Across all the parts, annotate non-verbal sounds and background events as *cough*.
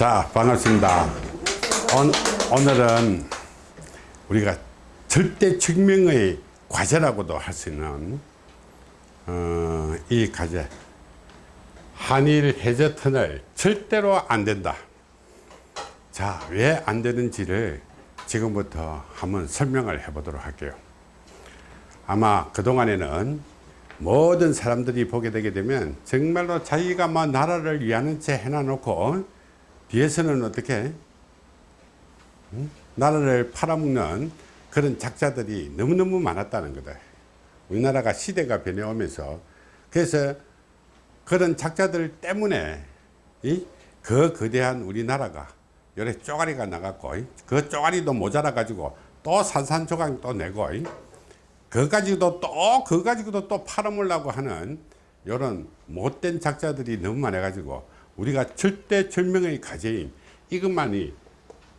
자 반갑습니다. 오, 오늘은 우리가 절대 증명의 과제라고도 할 수 있는 어, 이 과제. 한일 해저 터널 절대로 안 된다. 자 왜 안 되는지를 지금부터 한번 설명을 해 보도록 할게요. 아마 그동안에는 모든 사람들이 보게 되게 되면 정말로 자기가 뭐 나라를 위하는 채 해놔 놓고 뒤에서는 어떻게 음? 나라를 팔아먹는 그런 작자들이 너무너무 많았다는 거다 우리나라가 시대가 변해오면서 그래서 그런 작자들 때문에 이? 그 거대한 우리나라가 요래 쪼가리가 나갔고 그 쪼가리도 모자라 가지고 또 산산조각 또 내고 그 가지고도 또 그 가지고도 또 팔아먹으려고 하는 요런 못된 작자들이 너무 많아 가지고 우리가 절대 절명의 과제인 이것만이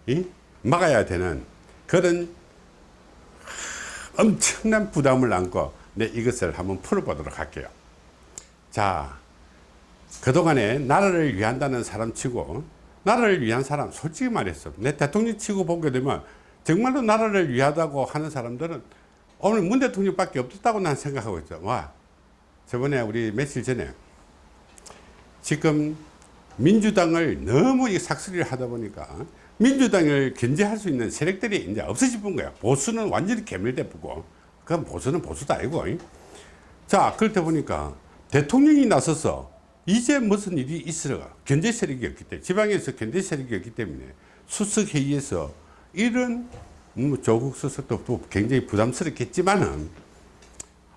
이? 막아야 되는 그런 엄청난 부담을 안고 내 이것을 한번 풀어보도록 할게요 자 그동안에 나라를 위한다는 사람 치고 나라를 위한 사람 솔직히 말했어 내 대통령 치고 보게 되면 정말로 나라를 위하다고 하는 사람들은 오늘 문 대통령 밖에 없었다고 난 생각하고 있죠 와 저번에 우리 며칠 전에 지금 민주당을 너무 삭스리를 하다 보니까 민주당을 견제할 수 있는 세력들이 이제 없어질 뿐 거야. 보수는 완전히 개멸돼 보고, 그건 보수는 보수도 아니고. 자, 그렇다 보니까 대통령이 나서서 이제 무슨 일이 있으러 견제 세력이 없기 때문에, 지방에서 견제 세력이 없기 때문에 수석회의에서 이런 뭐 조국 수석도 굉장히 부담스럽겠지만은,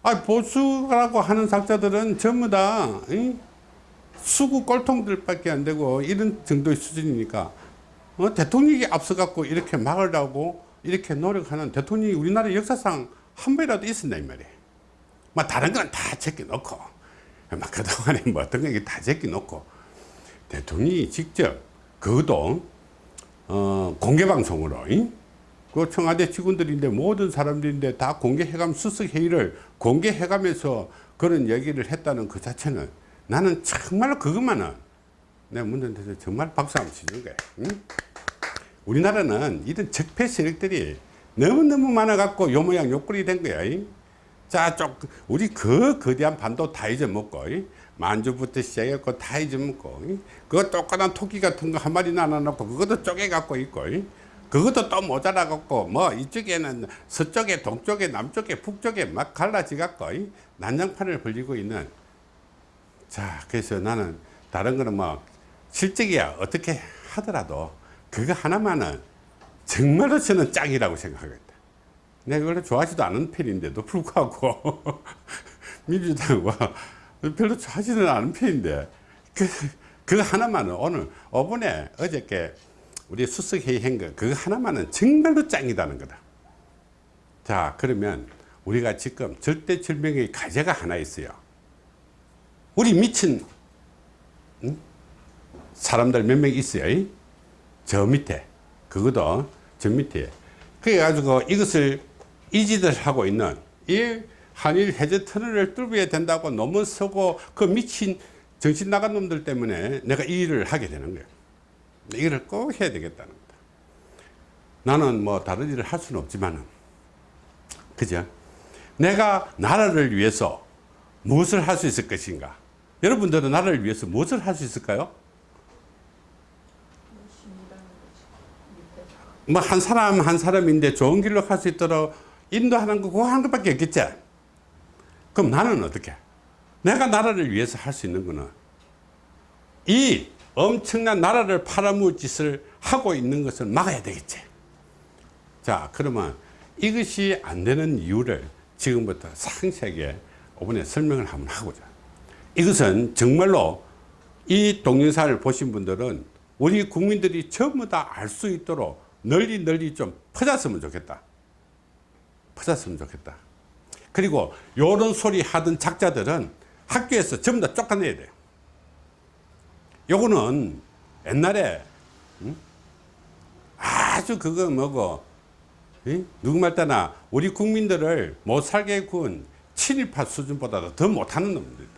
아, 보수라고 하는 작자들은 전부 다, 응? 수구 꼴통들밖에 안 되고 이런 정도의 수준이니까 어, 대통령이 앞서갖고 이렇게 막으려고 이렇게 노력하는 대통령이 우리나라 역사상 한 번이라도 있었나 이 말이에요. 막 다른 건 다 제껴놓고 막 그동안에 뭐 어떤 거다 제껴놓고 대통령이 직접 그것도 어, 공개방송으로 그 청와대 직원들인데 모든 사람들인데 다 공개해가면 수석회의를 공개해가면서 그런 얘기를 했다는 그 자체는 나는 정말로 그것만은 내가 문제한테 정말 박수 한번 치는 거야. 응? 우리나라는 이런 적폐 세력들이 너무너무 많아갖고 요 모양 요 꼴이 된 거야. 잉? 자, 쪽, 우리 그 거대한 반도 다 잊어먹고, 잉? 만주부터 시작해갖고 다 잊어먹고, 잉? 그거 똑같은 토끼 같은 거 한 마리 나눠놓고, 그것도 쪼개갖고 있고, 잉? 그것도 또 모자라갖고, 뭐, 이쪽에는 서쪽에, 동쪽에, 남쪽에, 북쪽에 막 갈라지갖고, 난장판을 벌리고 있는 자 그래서 나는 다른 거는 뭐 실적이야 어떻게 하더라도 그거 하나만은 정말로 저는 짱이라고 생각하겠다. 내가 원래 좋아하지도 않은 편인데도 불구하고 *laughs* 민주당과 별로 좋아하지는 않은 편인데 그, 그거 하나만은 오늘 5분에 어저께 우리 수석회의 한거 그거 하나만은 정말로 짱이다는 거다. 자 그러면 우리가 지금 절대절명의 과제가 하나 있어요 우리 미친 사람들 몇 명 있어요? 저 밑에 그것도 저 밑에. 그래 가지고 이것을 이지들 하고 있는 이 한일 해저 터널을 뚫어야 된다고 논문 쓰고 그 미친 정신 나간 놈들 때문에 내가 이 일을 하게 되는 거예요. 이거를 꼭 해야 되겠다는 거다. 나는 뭐 다른 일을 할 수는 없지만 그죠? 내가 나라를 위해서 무엇을 할 수 있을 것인가 여러분들은 나라를 위해서 무엇을 할 수 있을까요? 뭐 한 사람 한 사람인데 좋은 길로 갈 수 있도록 인도하는 거 그거 하는 것밖에 없겠지? 그럼 나는 어떻게? 내가 나라를 위해서 할 수 있는 거는 이 엄청난 나라를 팔아먹을 짓을 하고 있는 것을 막아야 되겠지. 자 그러면 이것이 안 되는 이유를 지금부터 상세하게 이번에 설명을 한번 하고자 이것은 정말로 이 동영상을 보신 분들은 우리 국민들이 전부 다 알 수 있도록 널리 널리 좀 퍼졌으면 좋겠다. 퍼졌으면 좋겠다. 그리고 요런 소리 하던 작자들은 학교에서 전부 다 쫓아내야 돼요. 요거는 옛날에 음? 아주 그거 뭐고 누구 말 때나 우리 국민들을 못 살게 군 친일파 수준보다도 더 못하는 놈들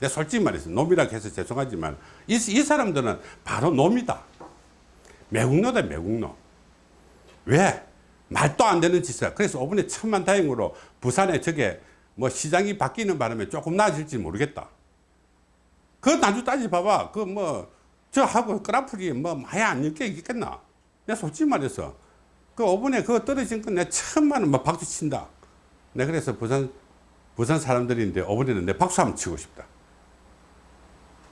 내 솔직히 말해서 놈이라 해서 죄송하지만 이, 이 사람들은 바로 놈이다. 매국노다 매국노. 왜? 말도 안 되는 짓을. 그래서 이번에 천만 다행으로 부산에 저게 뭐 시장이 바뀌는 바람에 조금 나아질지 모르겠다. 그 나주 따지 봐봐. 그 뭐 저하고 그라플이 뭐 많이 안 엮여 있겠나? 내가 솔직히 말해서 그 5분에 그거 떨어진 건 내가 천만 원막 박수 친다. 내가 그래서 부산 부산 사람들인데 5분에는 내 박수 한번 치고 싶다.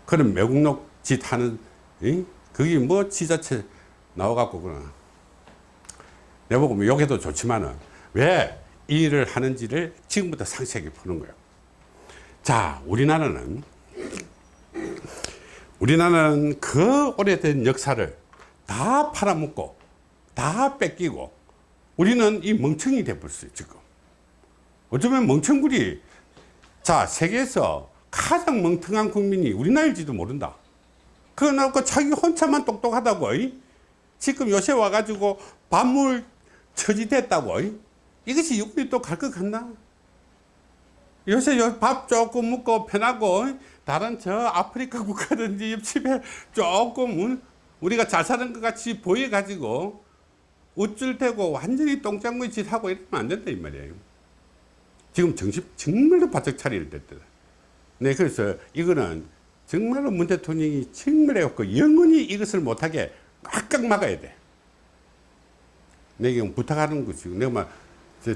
그런 매국노 짓 하는 이? 그게 뭐 지자체 나와갖고 그러나 내보고 뭐 욕해도 좋지만은 왜이 일을 하는지를 지금부터 상세하게 푸는 거예요. 자, 우리나라는 우리나라는 그 오래된 역사를 다 팔아먹고 다 뺏기고 우리는 이 멍청이 돼버렸어요 지금 어쩌면 멍청구리 자 세계에서 가장 멍청한 국민이 우리나라일지도 모른다 그거 놓고 자기 혼자만 똑똑하다고 이? 지금 요새 와가지고 반물 처지됐다고 이? 이것이 육군이 또 갈 것 같나 요새 요밥 조금 먹고 편하고 이? 다른 저 아프리카 *laughs* 국가든지 옆집에 조금 우리가 잘 사는 것 같이 보여가지고 우쭐대고 완전히 똥장물 짓 하고 이러면 안 된다 이 말이에요 지금 정신 정말로 바짝 차릴 때다 네 그래서 이거는 정말로 문 대통령이 정말 해갖고 영원히 이것을 못하게 꽉꽉 막아야 돼. 내가 부탁하는 거지. 내가 막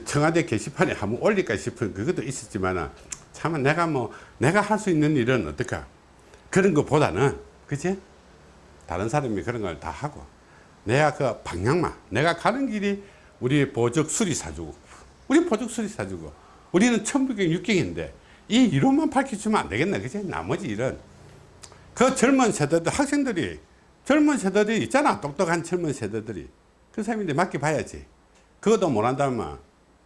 청와대 게시판에 한번 올릴까 싶은 그것도 있었지만 참 내가 뭐 내가 할 수 있는 일은 어떨까? 그런 것보다는 그치? 다른 사람이 그런 걸 다 하고 내가 그 방향만 내가 가는 길이 우리 보적 수리 사주고 우리 보적 수리 사주고 우리는 천부경 육경인데 이 이론만 밝혀주면 안 되겠네. 그치? 나머지 일은. 그 젊은 세대들 학생들이 젊은 세대들이 있잖아. 똑똑한 젊은 세대들이. 그 사람인데 맡겨봐야지. 그것도 못한다면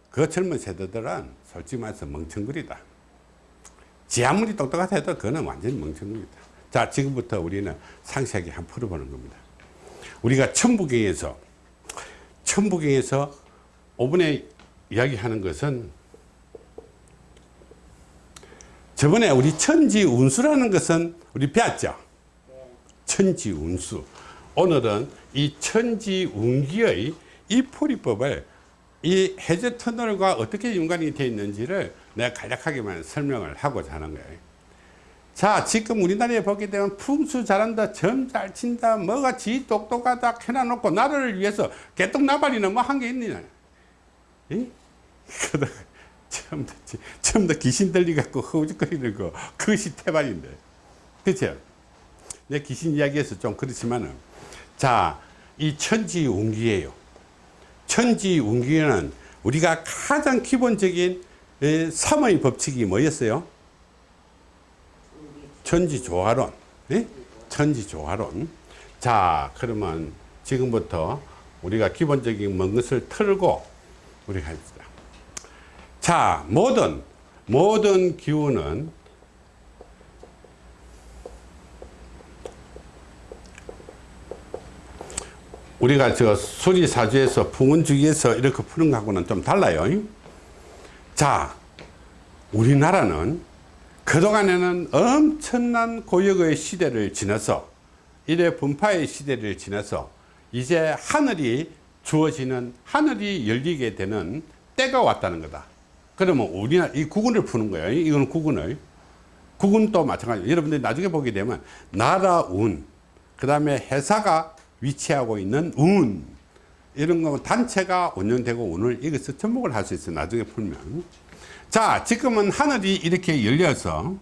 그 젊은 세대들은 솔직히 말해서 멍청거리다. 지 아무리 똑똑하다 해도 그거는 완전히 멍청거리다. 자 지금부터 우리는 상세하게 한번 풀어보는 겁니다. 우리가 천부경에서 천부경에서 5분에 이야기하는 것은 저번에 우리 천지운수라는 것은 우리 배웠죠? 천지운수. 오늘은 이 천지운기의 이 풀이법을 이 해저 터널과 어떻게 연관이 되어 있는지를 내가 간략하게만 설명을 하고자 하는 거예요. 자 지금 우리나라에 보게 되면 풍수 잘한다 점 잘 친다 뭐가 지 똑똑하다 해놔놓고 나라를 위해서 개똥 나발이는 뭐한 게 있느냐 *laughs* 처음부터, 처음부터 귀신 들리갖고 허우적거리는 거. 그것이 태반인데. 그렇죠 내 귀신 이야기해서 좀 그렇지만은 자 이 천지 운기예요. 천지 운기는 우리가 가장 기본적인 3의 법칙이 뭐였어요? 천지 조화론. 네? 천지 조화론. 자 그러면 지금부터 우리가 기본적인 먼 것을 털고 우리가 자 모든 모든 기운은 우리가 저 수리사주에서 풍운주기에서 이렇게 푸는 것하고는 좀 달라요. 자 우리나라는 그동안에는 엄청난 고역의 시대를 지나서 일의 분파의 시대를 지나서 이제 하늘이 주어지는 하늘이 열리게 되는 때가 왔다는 거다 그러면 우리나라 이 구근을 푸는 거예요. 이거는 구근을. 구근도 마찬가지 여러분들이 나중에 보게 되면 나라 운 그 다음에 회사가 위치하고 있는 운 이런 거 단체가 운영되고 운을 이것을 접목을 할 수 있어요 나중에 풀면. 자 지금은 하늘이 이렇게 열려서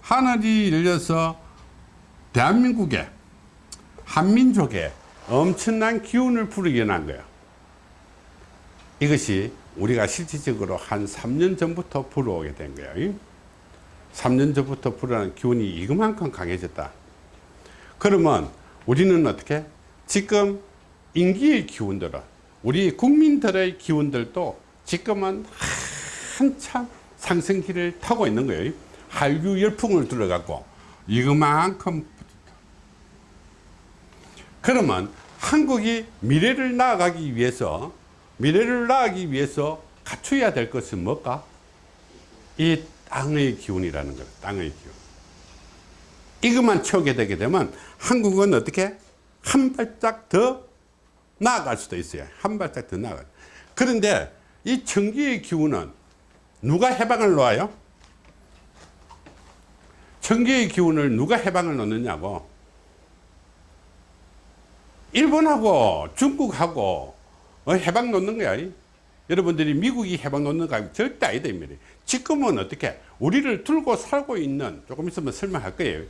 하늘이 열려서 대한민국에 한민족에 엄청난 기운을 불어일어난 거예요. 이것이 우리가 실질적으로 한 3년 전부터 불어오게 된 거예요. 3년 전부터 불어난 기운이 이만큼 강해졌다. 그러면 우리는 어떻게? 지금 인기의 기운들은 우리 국민들의 기운들도 지금은 한참 상승기를 타고 있는 거예요. 한류 열풍을 들어갖고 이거만큼 그러면 한국이 미래를 나아가기 위해서 미래를 나아가기 위해서 갖춰야 될 것은 뭘까? 이 땅의 기운이라는 거예요 땅의 기운. 이것만 채우게 되게 되면 한국은 어떻게? 한 발짝 더 나아갈 수도 있어요. 한 발짝 더 나아가 그런데 이 청기의 기운은 누가 해방을 놓아요? 청기의 기운을 누가 해방을 놓느냐고? 일본하고 중국하고 어, 해방 놓는 거야. 여러분들이 미국이 해방 놓는 거 절대 아니다 이 말이에요. 지금은 어떻게 우리를 들고 살고 있는 조금 있으면 설명할 거예요.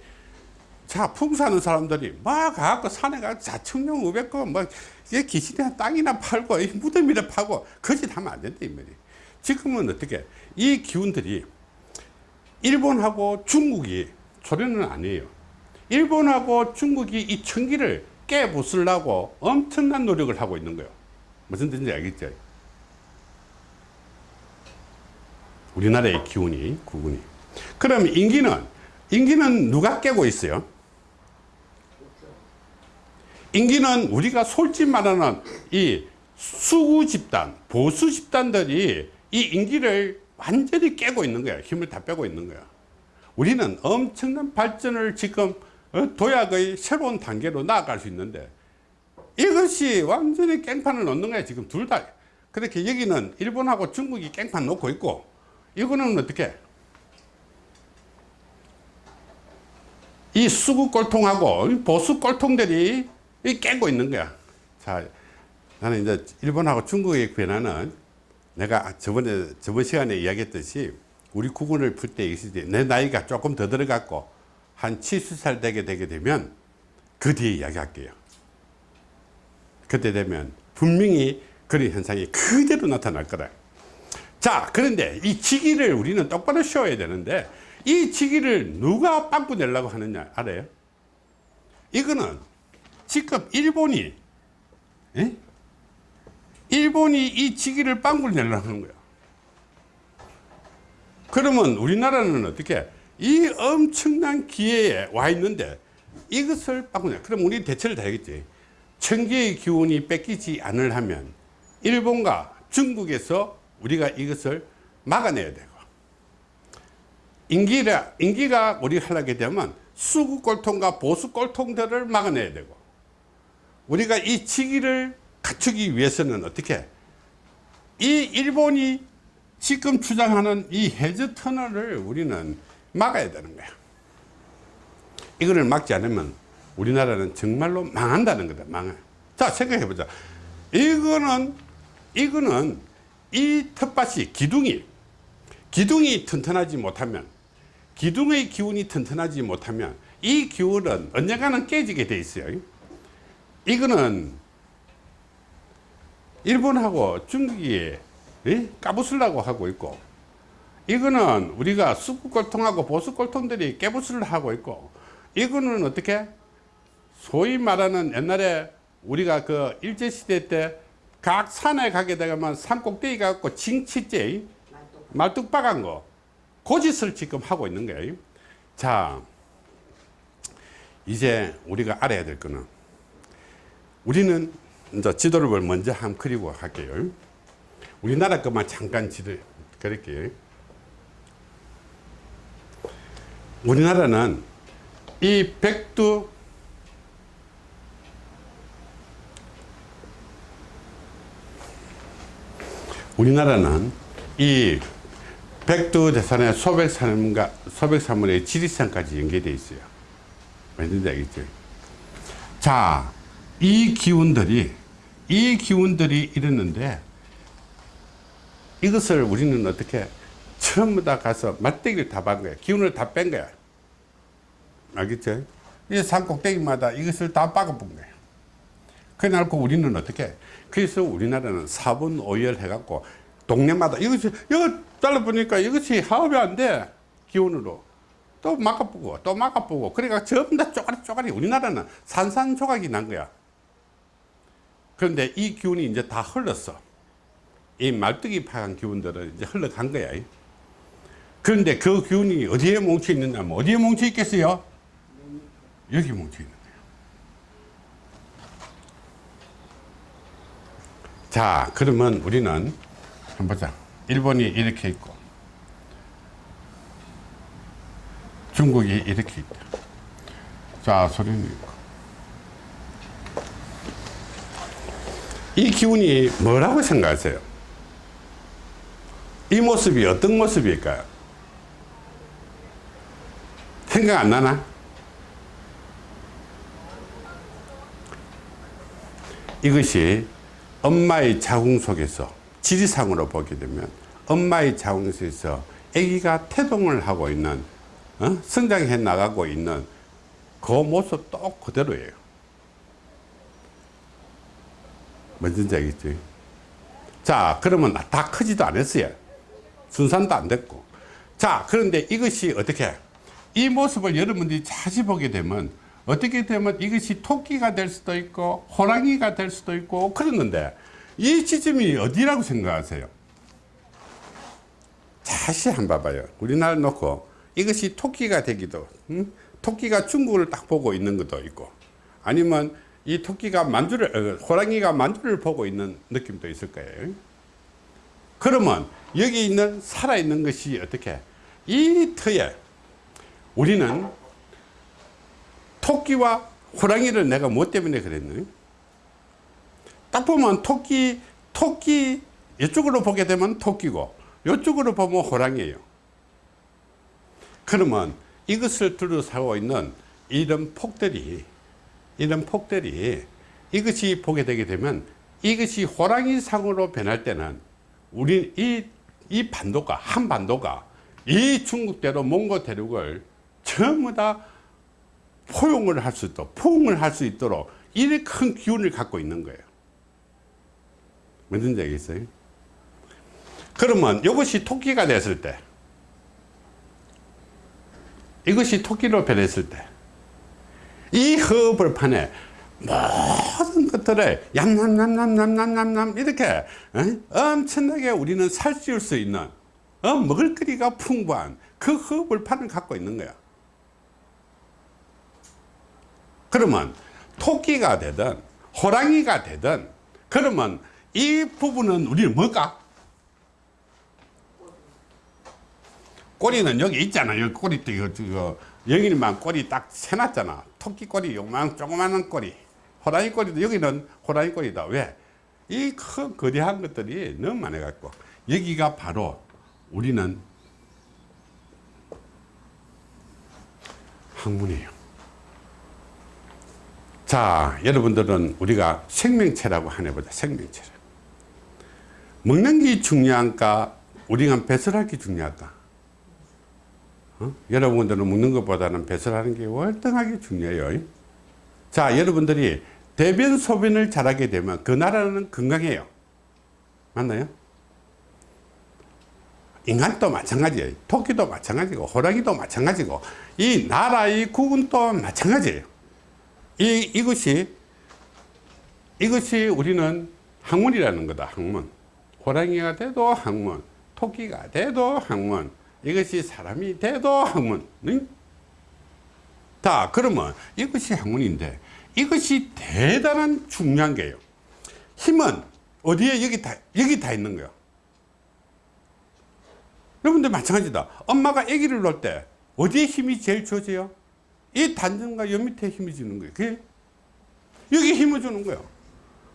자 풍사하는 사람들이 막 가갖고 산에 가서 자청룡 우백고 뭐 이게 귀신이나 땅이나 팔고 이 무덤이나 파고 거짓 하면 안 된다 이 말이에요. 지금은 어떻게 이 기운들이 일본하고 중국이 소련은 아니에요. 일본하고 중국이 이 청기를 깨부수려고 엄청난 노력을 하고 있는 거예요 무슨 뜻인지 알겠죠 우리나라의 기운이 구군이. 그럼 인기는 인기는 누가 깨고 있어요? 인기는 우리가 솔직히 말하는 이 수구 집단 보수 집단들이 이 인기를 완전히 깨고 있는 거야. 힘을 다 빼고 있는 거야. 우리는 엄청난 발전을 지금 어, 도약의 새로운 단계로 나아갈 수 있는데 이것이 완전히 깽판을 놓는 거야 지금 둘 다. 그렇게 여기는 일본하고 중국이 깽판 놓고 있고 이거는 어떻게? 이 수구 꼴통하고 보수 꼴통들이 깨고 있는 거야. 자 나는 이제 일본하고 중국의 변화는 내가 저번에 저번 시간에 이야기했듯이 우리 구군을 풀때내 나이가 조금 더 들어갔고 한 70살 되게 되게 되면 그 뒤에 이야기할게요 그때 되면 분명히 그런 현상이 그대로 나타날 거다. 자 그런데 이 지기를 우리는 똑바로 쉬어야 되는데 이 지기를 누가 빵꾸 내려고 하느냐 알아요? 이거는 지금 일본이 에? 일본이 이 지기를 빵꾸를 내려고 하는 거야. 그러면 우리나라는 어떻게 이 엄청난 기회에 와 있는데 이것을 빵꾸 내 그럼 우리 대처를 다 하겠지 청기의 기운이 뺏기지 않을 하면 일본과 중국에서 우리가 이것을 막아내야 되고 인기가, 인기가 우리 하려게 되면 수구 꼴통과 보수 꼴통들을 막아내야 되고 우리가 이 치기를 갖추기 위해서는 어떻게 이 일본이 지금 주장하는 이 해저 터널을 우리는 막아야 되는 거야. 이거를 막지 않으면 우리나라는 정말로 망한다는 거다. 망해. 자 생각해 보자. 이거는 이거는 이 텃밭이 기둥이 기둥이 튼튼하지 못하면 기둥의 기운이 튼튼하지 못하면 이 기운은 언젠가는 깨지게 돼 있어요. 이거는 일본하고 중국이 까부술라고 하고 있고 이거는 우리가 수구골통하고 보수골통들이 깨부술을 하고 있고 이거는 어떻게 소위 말하는 옛날에 우리가 그 일제시대 때 각 산에 가게 되면 산 꼭대기 가고 징치째 말뚝박한 거. 고짓을 지금 하고 있는 거예요. 자 이제 우리가 알아야 될 거는 우리는 이제 지도를 먼저 한번 그리고 할게요. 우리나라 것만 잠깐 지도 그릴게요. 우리나라는 이 백두 우리나라는 이 백두 대산의 소백산과 소백산물의 지리산까지 연계되어 있어요. 왠지 알겠죠? 자, 이 기운들이 이 기운들이 이랬는데 이것을 우리는 어떻게 전부 다 가서 맞대기를 다 반 거야. 기운을 다 뺀 거야. 알겠죠? 이 산 꼭대기마다 이것을 다 박아본 거야. 그래놓고 우리는 어떻게? 그래서 우리나라는 사분 오열 해갖고 동네마다 이것이, 이거 잘라 보니까 이것이 화합이 안 돼. 기운으로. 또 막아보고, 또 막아보고. 그러니까 전부 다 쪼가리 쪼가리. 우리나라는 산산조각이 난 거야. 그런데 이 기운이 이제 다 흘렀어. 이 말뚝이 파간 기운들은 이제 흘러간 거야. 그런데 그 기운이 어디에 뭉쳐 있느냐, 어디에 뭉쳐 있겠어요? 여기 뭉쳐 있는 거예요. 자, 그러면 우리는 한번 보자. 일본이 이렇게 있고, 중국이 이렇게 있다. 자 소리는 있고 이 기운이 뭐라고 생각하세요 이 모습이 어떤 모습일까요 생각 안 나나 이것이 엄마의 자궁 속에서 지리상으로 보게 되면 엄마의 자궁 속에서 아기가 태동을 하고 있는 어? 성장해 나가고 있는 그 모습 똑 그대로예요. 뭔지 알겠죠 자 그러면 다 크지도 않았어요. 순산도 안 됐고. 자 그런데 이것이 어떻게 이 모습을 여러분들이 자주 보게 되면 어떻게 되면 이것이 토끼가 될 수도 있고 호랑이가 될 수도 있고 그러는데 이 지점이 어디라고 생각하세요? 다시 한 번 봐봐요. 우리나라 놓고 이것이 토끼가 되기도 음? 토끼가 중국을 딱 보고 있는 것도 있고 아니면 이 토끼가 만주를 어, 호랑이가 만주를 보고 있는 느낌도 있을 거예요. 그러면 여기 있는 살아있는 것이 어떻게? 이 터에 우리는 토끼와 호랑이를 내가 뭐 때문에 그랬노 딱 보면 토끼 토끼 이쪽으로 보게 되면 토끼고 이쪽으로 보면 호랑이에요. 그러면 이것을 둘러싸고 있는 이런 폭들이 이런 폭들이 이것이 보게 되게 되면 이것이 호랑이 상으로 변할 때는 우리 이, 이 반도가 한 반도가 이 중국대로 몽고 대륙을 전부 다 포용을 할 수 있도록 포용을 할 수 있도록 이렇게 큰 기운을 갖고 있는 거예요 뭔지 알겠어요? 그러면 이것이 토끼가 됐을 때 이것이 토끼로 변했을 때 이 허벌판에 모든 것들을 얌얌얌얌얌얌얌 이렇게 어? 엄청나게 우리는 살찌울 수 있는 어? 먹을거리가 풍부한 그 허벌판을 갖고 있는 거야 그러면 토끼가 되든 호랑이가 되든 그러면 이 부분은 우리는 뭘까? 꼬리는 여기 있잖아. 여기 꼬리 또 이거, 이거 영인만 꼬리 딱 세놨잖아. 토끼 꼬리 요만 조그마한 꼬리. 호랑이 꼬리도 여기는 호랑이 꼬리다. 왜? 이 큰 거대한 것들이 너무 많아 갖고 여기가 바로 우리는 학문이에요. 자, 여러분들은 우리가 생명체라고 하나 보자. 생명체. 먹는 게 중요한가? 우리가 배설할 게 중요할까? 어? 여러분들은 먹는 것보다는 배설하는 게 월등하게 중요해요. 자, 여러분들이 대변 소변을 잘하게 되면 그 나라는 건강해요. 맞나요? 인간도 마찬가지예요. 토끼도 마찬가지고 호랑이도 마찬가지고 이 나라의 국은도 마찬가지예요. 이, 이것이 이것이 우리는 학문이라는 거다. 학문. 호랑이가 돼도 학문, 토끼가 돼도 학문, 이것이 사람이 돼도 학문. 응? 자, 그러면 이것이 학문인데 이것이 대단한 중요한 게요. 힘은 어디에 여기 다, 여기 다 있는 거야. 여러분들 마찬가지다. 엄마가 아기를 놓을 때 어디에 힘이 제일 좋아져요? 이 단전과 여 밑에 힘이 주는 거예요. 그게 여기 힘을 주는 거예요.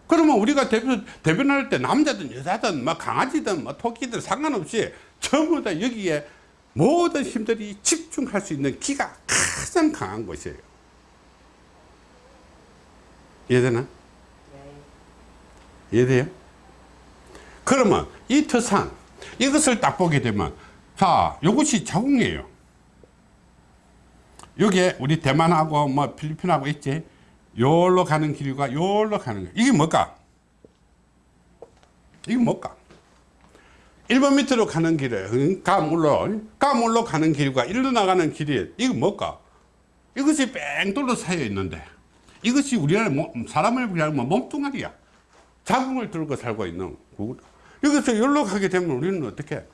그러면 우리가 대변, 대변할 때 남자든 여자든 뭐 강아지든 뭐 토끼든 상관없이 전부 다 여기에 모든 힘들이 집중할 수 있는 기가 가장 강한 것이에요. 이해되나? 이해돼요? 그러면 이 터상 이것을 딱 보게 되면 자 이것이 자궁이에요. 여기에 우리 대만하고 뭐 필리핀하고 있지 요로 가는 길과 요로 가는 길 이게 뭘까? 이게 뭘까? 1번 밑으로 가는 길에 가물로 가물로 가는 길과 일로 나가는 길이 이거 뭘까? 이것이 뺑 쌓여 있는데 이것이 우리나라 사람을 위하면 몸뚱아리야 자궁을 들고 살고 있는 여기서 가게 되면 우리는 어떻게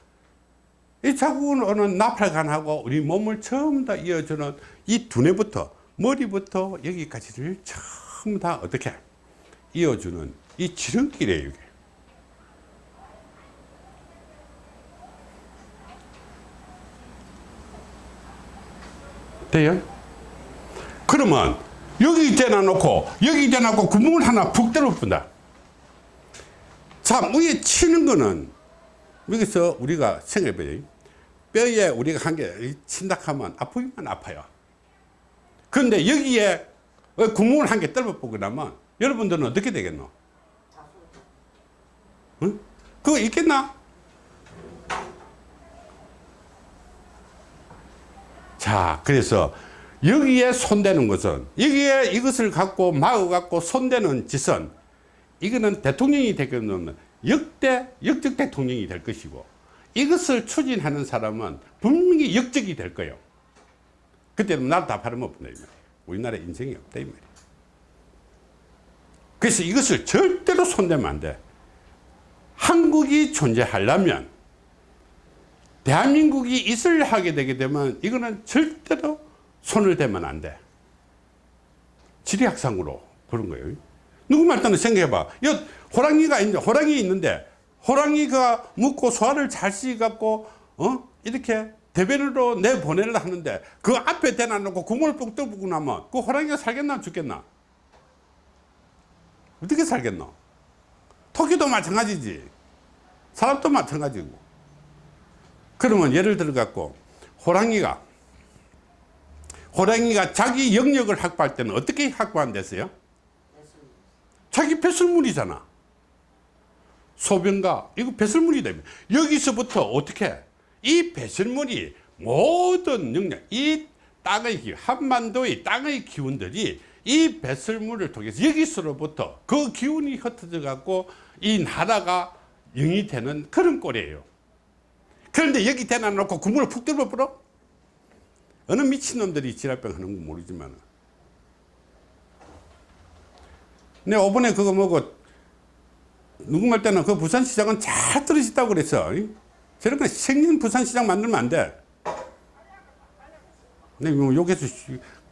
이 자궁은 나팔관하고 우리 몸을 처음 다 이어주는 이 두뇌부터 머리부터 여기까지를 처음 다 어떻게 이어주는 이 지름길이에요 이게. 돼요? 그러면 여기 대놔놓고 여기 대놔놓고 구멍을 하나 푹 뚫어본다 자 위에 치는 거는 여기서 우리가 생각해봐요. 뼈에 우리가 한 개 친다 하면 아프기만 아파요. 그런데 여기에 구멍을 한개 뚫어보고 나면 여러분들은 어떻게 되겠노? 응? 그거 있겠나? 자 그래서 여기에 손대는 것은 여기에 이것을 갖고 막아 갖고 손대는 짓은 이거는 대통령이 되겠는 역대 역적 대통령이 될 것이고 이것을 추진하는 사람은 분명히 역적이 될 거예요 그때는 나라 다 팔아먹는다 이 말이에요 우리나라 인생이 없다 이 말이에요 그래서 이것을 절대로 손대면 안 돼 한국이 존재하려면 대한민국이 있을 하게 되게 되면 이거는 절대로 손을 대면 안 돼. 지리학상으로 그런 거예요. 누구 말따는 생각해봐. 여 호랑이가 있는데, 호랑이 있는데, 호랑이가 묻고 소화를 잘 씹어갖고, 어? 이렇게 대변으로 내보내려 하는데, 그 앞에 대놔놓고 구멍을 뻥 뚫고 나면, 그 호랑이가 살겠나 죽겠나? 어떻게 살겠노? 토끼도 마찬가지지. 사람도 마찬가지고. 그러면 예를 들어 갖고 호랑이가 호랑이가 자기 영역을 확보할 때는 어떻게 확보한댔어요? 자기 배설물이잖아. 소변가 이거 배설물이다. 여기서부터 어떻게 이 배설물이 모든 영역 이 땅의 기운 한반도의 땅의 기운들이 이 배설물을 통해서 여기서로부터 그 기운이 흩어져 갖고 이 나라가 영이 되는 그런 꼴이에요. 그런데 여기 대놔 놓고 구멍을 푹 뚫어 버려? 어느 미친놈들이 지랄병 하는 건 모르지만 내 오번에 그거 뭐고 말 때는 그 부산시장은 잘 떨어졌다고 그랬어. 거 생년 부산시장 만들면 안돼. 내뭐 욕해서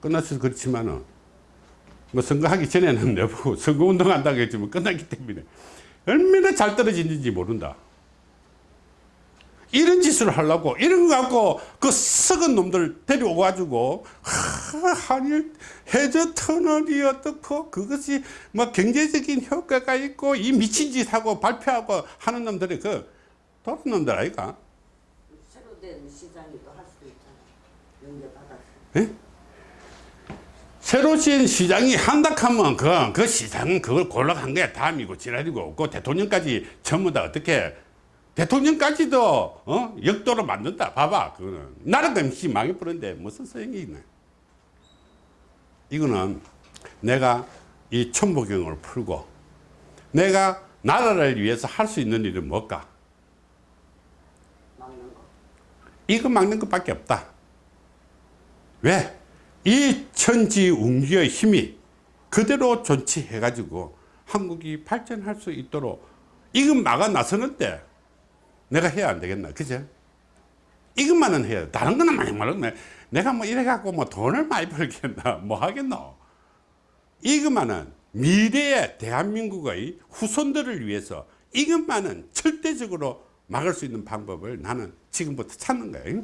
끝났어 그렇지만은 뭐 선거하기 전에는 *laughs* 내보고 선거운동 한다고 했지만 끝났기 때문에 얼마나 잘 떨어지는지 모른다 이런 짓을 하려고 이런 거 갖고 그 썩은 놈들 데려오 가지고 한일 해저 터널이 어떻고 그것이 뭐 경제적인 효과가 있고 이 미친 짓 하고 발표하고 하는 놈들이 그 도른 놈들 아이가 새로 된 시장이 또 할 수도 있잖아. 연계받아서. 예? 새로 진 시장이 한다 하면 그, 그 시장은 그걸 골라간 거야 다음이고 지랄이고 그 대통령까지 전부 다 어떻게 대통령까지도 어? 역도로 만든다 봐봐 그거는 나라가 MC 망해버렸는데 무슨 소용이 있나 이거는 내가 이 천부경을 풀고 내가 나라를 위해서 할 수 있는 일은 뭘까 막는 거. 이거 막는 것밖에 없다 왜? 이 천지운기의 힘이 그대로 존치해 가지고 한국이 발전할 수 있도록 이건 막아 나서는데 내가 해야 안 되겠나 그죠? 이것만은 해야 돼. 다른 거는 많이 말하면 내가 뭐 이래 갖고 뭐 돈을 많이 벌겠나 뭐 하겠노? 이것만은 미래의 대한민국의 후손들을 위해서 이것만은 절대적으로 막을 수 있는 방법을 나는 지금부터 찾는 거예요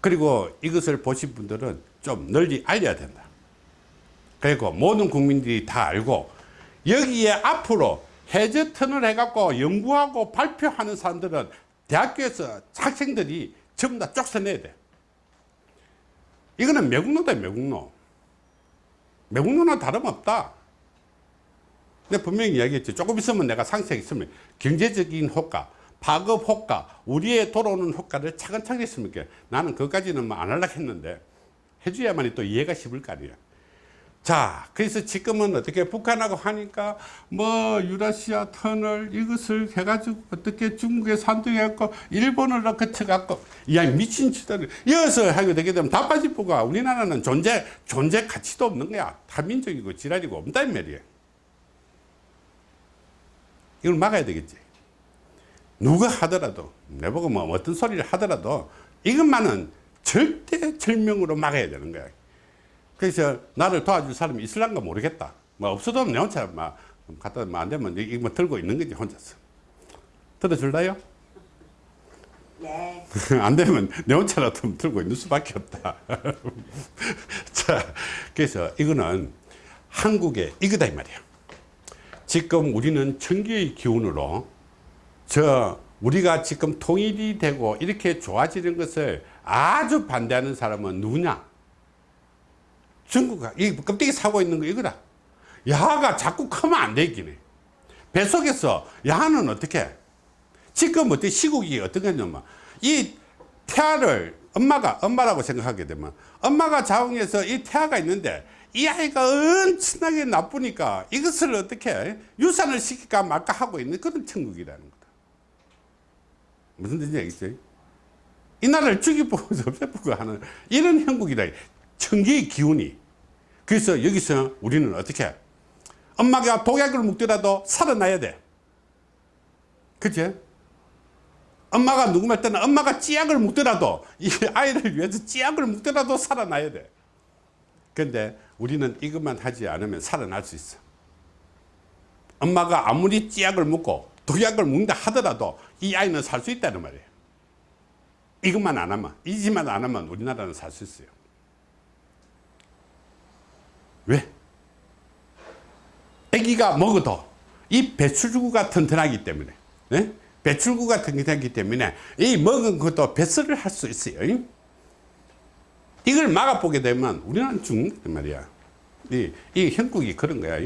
그리고 이것을 보신 분들은 좀 널리 알려야 된다. 그리고 모든 국민들이 다 알고 여기에 앞으로 해저 터널 해갖고 연구하고 발표하는 사람들은 대학교에서 학생들이 전부 다 쫓아내야 돼. 이거는 매국노다 매국노. 매국노나 다름없다. 내가 분명히 이야기했지. 조금 있으면 내가 상세히 있으면 경제적인 효과 파급 효과 우리의 돌아오는 효과를 차근차근 했으면 나는 그것까지는 뭐 안 하려고 했는데 해줘야만이 또 이해가 쉽을 거 아니야 자 그래서 지금은 어떻게 북한하고 하니까 뭐 유라시아 터널 이것을 해가지고 어떻게 중국에 산둥해갖고 일본을 거쳐갖고 야 미친 짓을 이어서 하게 되게 되면 다 빠지고가 우리나라는 존재 존재 가치도 없는 거야. 타민족이고 지랄이고 이 말이야 이걸 막아야 되겠지. 누가 하더라도 내보고 뭐 어떤 소리를 하더라도 이것만은 절대 절명으로 막아야 되는 거야 그래서 나를 도와줄 사람이 있을란가 모르겠다 뭐 없어도 내 혼자 막 갖다 뭐 안 되면 이거 뭐 들고 있는 거지 혼자서 들어줄래요? 네. *laughs* 안 되면 내 혼자라도 들고 있는 수밖에 없다 자, *laughs* 자, 그래서 이거는 한국의 이거다 이 말이야. 지금 우리는 청기의 기운으로 저 우리가 지금 통일이 되고 이렇게 좋아지는 것을 아주 반대하는 사람은 누구냐? 중국가 이 껍데기 사고 있는 거 이거다. 야가 자꾸 크면 안 되긴 해. 뱃속에서 야는 어떻게? 지금 어떻게 시국이 어떻게 하냐면 이 태아를 엄마가 엄마라고 생각하게 되면 엄마가 자궁에서 이 태아가 있는데 이 아이가 엄청나게 나쁘니까 이것을 어떻게 유산을 시킬까 말까 하고 있는 그런 천국이라는 거다. 무슨 뜻인지 알겠죠? 이 나라를 죽이고 *laughs* 없애고 하는 이런 형국이다. 천기의 기운이. 그래서 여기서 우리는 어떻게 엄마가 독약을 먹더라도 살아나야 돼. 그치? 엄마가 누구 말 때는 엄마가 찌약을 먹더라도 이 아이를 위해서 찌약을 먹더라도 살아나야 돼. 근데 우리는 이것만 하지 않으면 살아날 수 있어. 엄마가 아무리 찌약을 먹고 독약을 먹는다 하더라도 이 아이는 살 수 있다는 말이에요. 이것만 안 하면, 이 짓만 안 하면 우리나라는 살 수 있어요. 왜? 아기가 먹어도 이 배출구가 튼튼하기 때문에 네? 배출구가 튼튼하기 때문에 이 먹은 것도 배설을 할 수 있어요. 이걸 막아보게 되면 우리는 죽는 거 말이야. 이, 이 형국이 그런 거야.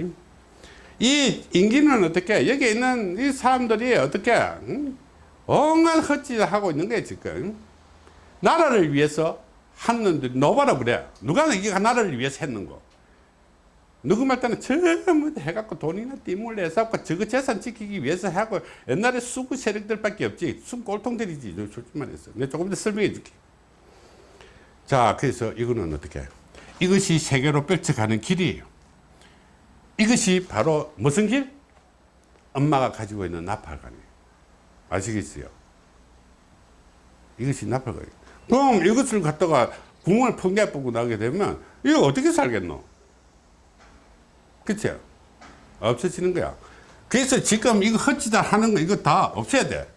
이 인기는 어떻게 여기 있는 이 사람들이 어떻게 응? 온갖 헛짓을 하고 있는 거야 지금. 나라를 위해서 하는 노바라 그래. 누가 이게 나라를 위해서 했는 거 말 때는 전부 다 해갖고 돈이나 띠물 내서갖고 저거 재산 지키기 위해서 하고 옛날에 수구 세력들밖에 없지. 순 꼴통들이지. 솔직히 말해서. 내가 조금 더 설명해 줄게. 자 그래서 이거는 어떻게 이것이 세계로 펼쳐가는 길이에요. 이것이 바로 무슨 길? 엄마가 가지고 있는 나팔관이에요. 아시겠어요? 이것이 나팔관이에요. 그럼 이것을 갖다가 구멍을 펑게 뽑고 나게 되면 이거 어떻게 살겠노? 그쵸? 없어지는 거야. 그래서 지금 이거 헛짓을 하는 거 이거 다 없애야 돼.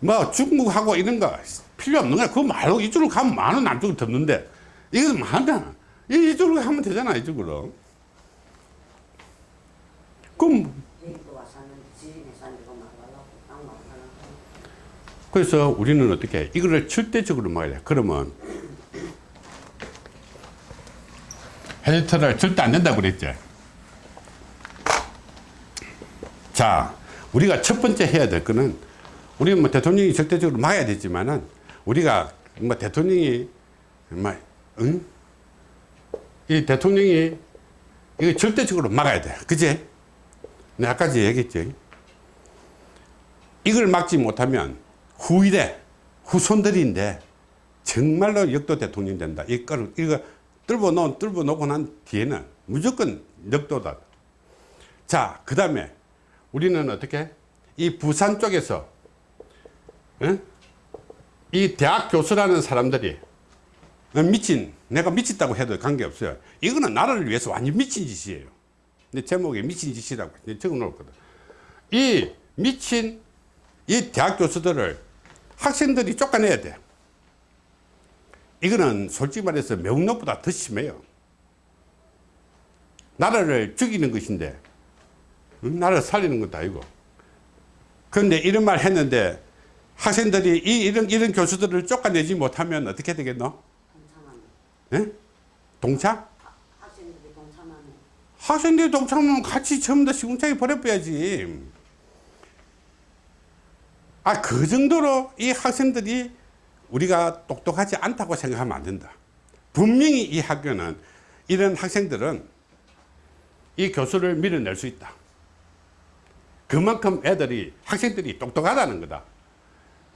뭐 중국하고 이런 거 필요 없는 거야. 그거 말고 이쪽으로 가면 많은 남쪽을 덮는데 이거 많아. 이쪽으로 가면 되잖아 이쪽으로. 그럼 그래서 우리는 어떻게 해? 이거를 절대적으로 막아야 돼. 그러면 헬리터를 절대 안 된다고 그랬지. 자, 우리가 첫 번째 해야 될 거는 우리 뭐 대통령이 절대적으로 막아야 되지만은 우리가 뭐 대통령이 뭐 응? 이 대통령이 이거 절대적으로 막아야 돼. 그지? 내가 아까지 얘기했지. 이걸 막지 못하면 후일에 후손들인데 정말로 역도 대통령 된다. 이거 이거 뚫어 놓은 뚫어 놓고 난 뒤에는 무조건 역도다. 자, 그 다음에 우리는 어떻게 이 부산 쪽에서 응? 이 대학 교수라는 사람들이 미친 내가 미쳤다고 해도 관계없어요. 이거는 나라를 위해서 완전 미친 짓이에요. 근데 제목에 미친 짓이라고 적어 놓거든. 이 미친 이 대학 교수들을 학생들이 쫓아내야 돼. 이거는 솔직히 말해서 명록보다 더 심해요. 나라를 죽이는 것인데, 응? 나라를 살리는 것도 아니고. 그런데 이런 말 했는데, 학생들이 이, 이런, 이런 교수들을 쫓아내지 못하면 어떻게 되겠노? 동참하는 예? 동참? 학생들이 동참하는 학생들이 동참하면 같이 다 시궁창에 버려버야지. 아, 그 정도로 이 학생들이 우리가 똑똑하지 않다고 생각하면 안 된다. 분명히 이 학교는 이런 학생들은 이 교수를 밀어낼 수 있다. 그만큼 애들이, 학생들이 똑똑하다는 거다.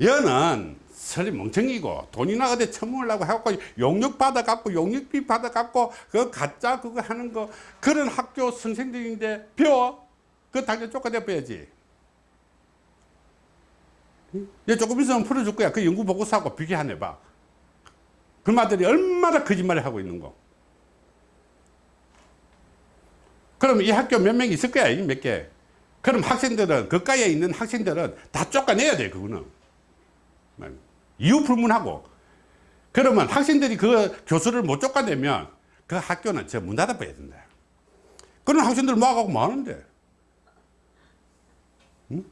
여는 설리 멍청이고 돈이나 어디 처먹으려고 해갖고 용역 받아갖고 용역비 받아갖고 그 가짜 그거 하는 거 그런 학교 선생들인데 배워? 그거 당장 쫓아내버야지. 얘 조금 있으면 풀어줄 거야. 그 연구 보고서하고 비교해 봐. 그 말들이 얼마나 거짓말을 하고 있는 거. 그럼 이 학교 몇 명 있을 거야, 이몇 개. 그럼 학생들은, 그가에 있는 학생들은 다 쫓아내야 돼, 그거는. 이유 불문하고. 그러면 학생들이 그 교수를 못 쫓아내면 그 학교는 저문 닫아버려야 된다. 그런 학생들 모아가고 뭐 하는데? 응?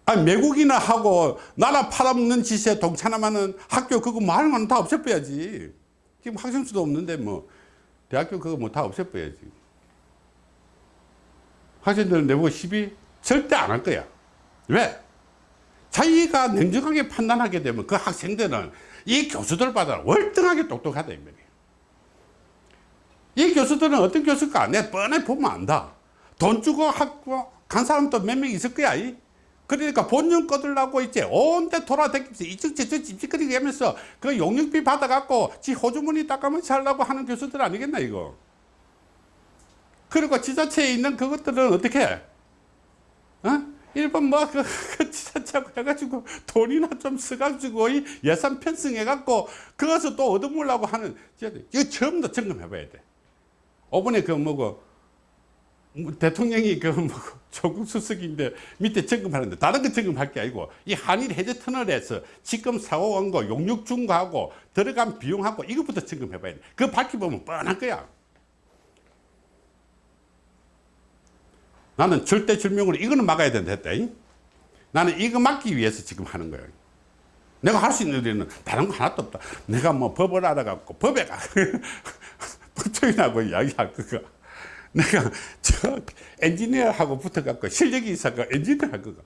아니, 외국이나 하고 나라 팔아먹는 짓에 동참하는 학교 그거 건다 없애버려야지. 지금 학생 수도 없는데 뭐 대학교 그거 뭐 다 없애버려야지. 학생들은 내보고 시비 절대 안 할 거야. 왜? 자기가 냉정하게 판단하게 되면 그 학생들은 이 교수들보다 월등하게 똑똑하다 이 말이에요. 이 교수들은 어떤 교수일까? 내가 뻔히 보면 안다. 돈 주고 학교 간 사람도 몇 명 있을 거야. 이. 그러니까 본전 꺼들라고 이제 온데 돌아다니면서 이쪽 저쪽 찝찝거리게 하면서 그 용역비 받아갖고 지 호주머니 닦아면서 하려고 하는 교수들 아니겠나 이거. 그리고 지자체에 있는 그것들은 어떻게 해? 어? 일본 뭐, 그, *laughs* 그 지자체하고 해가지고 돈이나 좀 써가지고 이 예산 편성해갖고 그것을 또 얻어먹으려고 하는, 이거 처음부터 점검해봐야 돼. 이번에 그 뭐고, 뭐 대통령이 그 뭐고, *laughs* 조국 수석인데 밑에 점검하는데 다른 거 점검할 게 아니고 이 한일 해저 터널에서 지금 사고 온거 용역 준 거하고 들어간 비용하고 이것부터 점검해봐야 돼. 그거 밝혀보면 뻔할 거야. 나는 절대 절명으로 이거는 막아야 된다 했다. 잉? 나는 이거 막기 위해서 지금 하는 거야. 내가 할 수 있는 일은 다른 거 하나도 없다. 내가 뭐 법을 알아갖고 법에 가 *laughs* 법정이라고 이야기할 거가. 내가 *laughs* 저 엔지니어하고 붙어갖고 실력이 있어가 엔지니어 할 거가.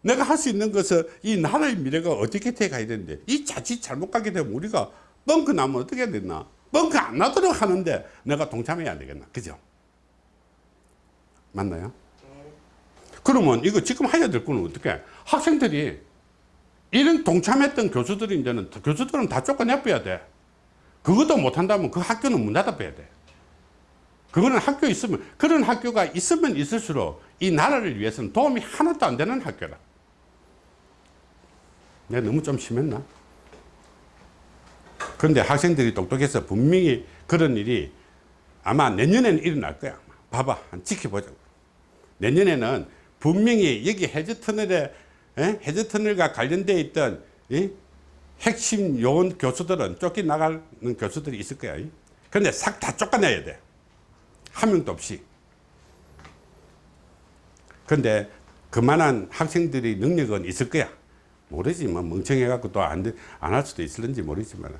내가 할 수 있는 것은 이 나라의 미래가 어떻게 돼 가야 되는데 이 자칫 잘못 가게 되면 우리가 뻥크 나면 어떻게 해야 되나? 뻥크 안 나도록 하는데 내가 동참해야 안 되겠나? 그죠? 맞나요? 그러면 이거 지금 해야 될 거는 어떻게? 학생들이 이런 동참했던 교수들이 이제는 교수들은 다 쫓아내버려야 돼. 그것도 못한다면 그 학교는 문 닫아버려야 돼. 그거는 학교 있으면, 그런 학교가 있으면 있을수록 이 나라를 위해서는 도움이 하나도 안 되는 학교라. 내가 너무 좀 심했나? 그런데 학생들이 똑똑해서 분명히 그런 일이 아마 내년에는 일어날 거야. 봐봐. 한 지켜보자고. 내년에는 분명히 여기 해저터널에, 에? 해저터널과 관련되어 있던 이 핵심 요원 교수들은 쫓겨나가는 교수들이 있을 거야. 그런데 싹 다 쫓아내야 돼. 한 명도 없이. 그런데 그만한 학생들이 능력은 있을 거야. 모르지. 뭐 멍청해 갖고 또 안 안 할 수도 있을는지 모르지만.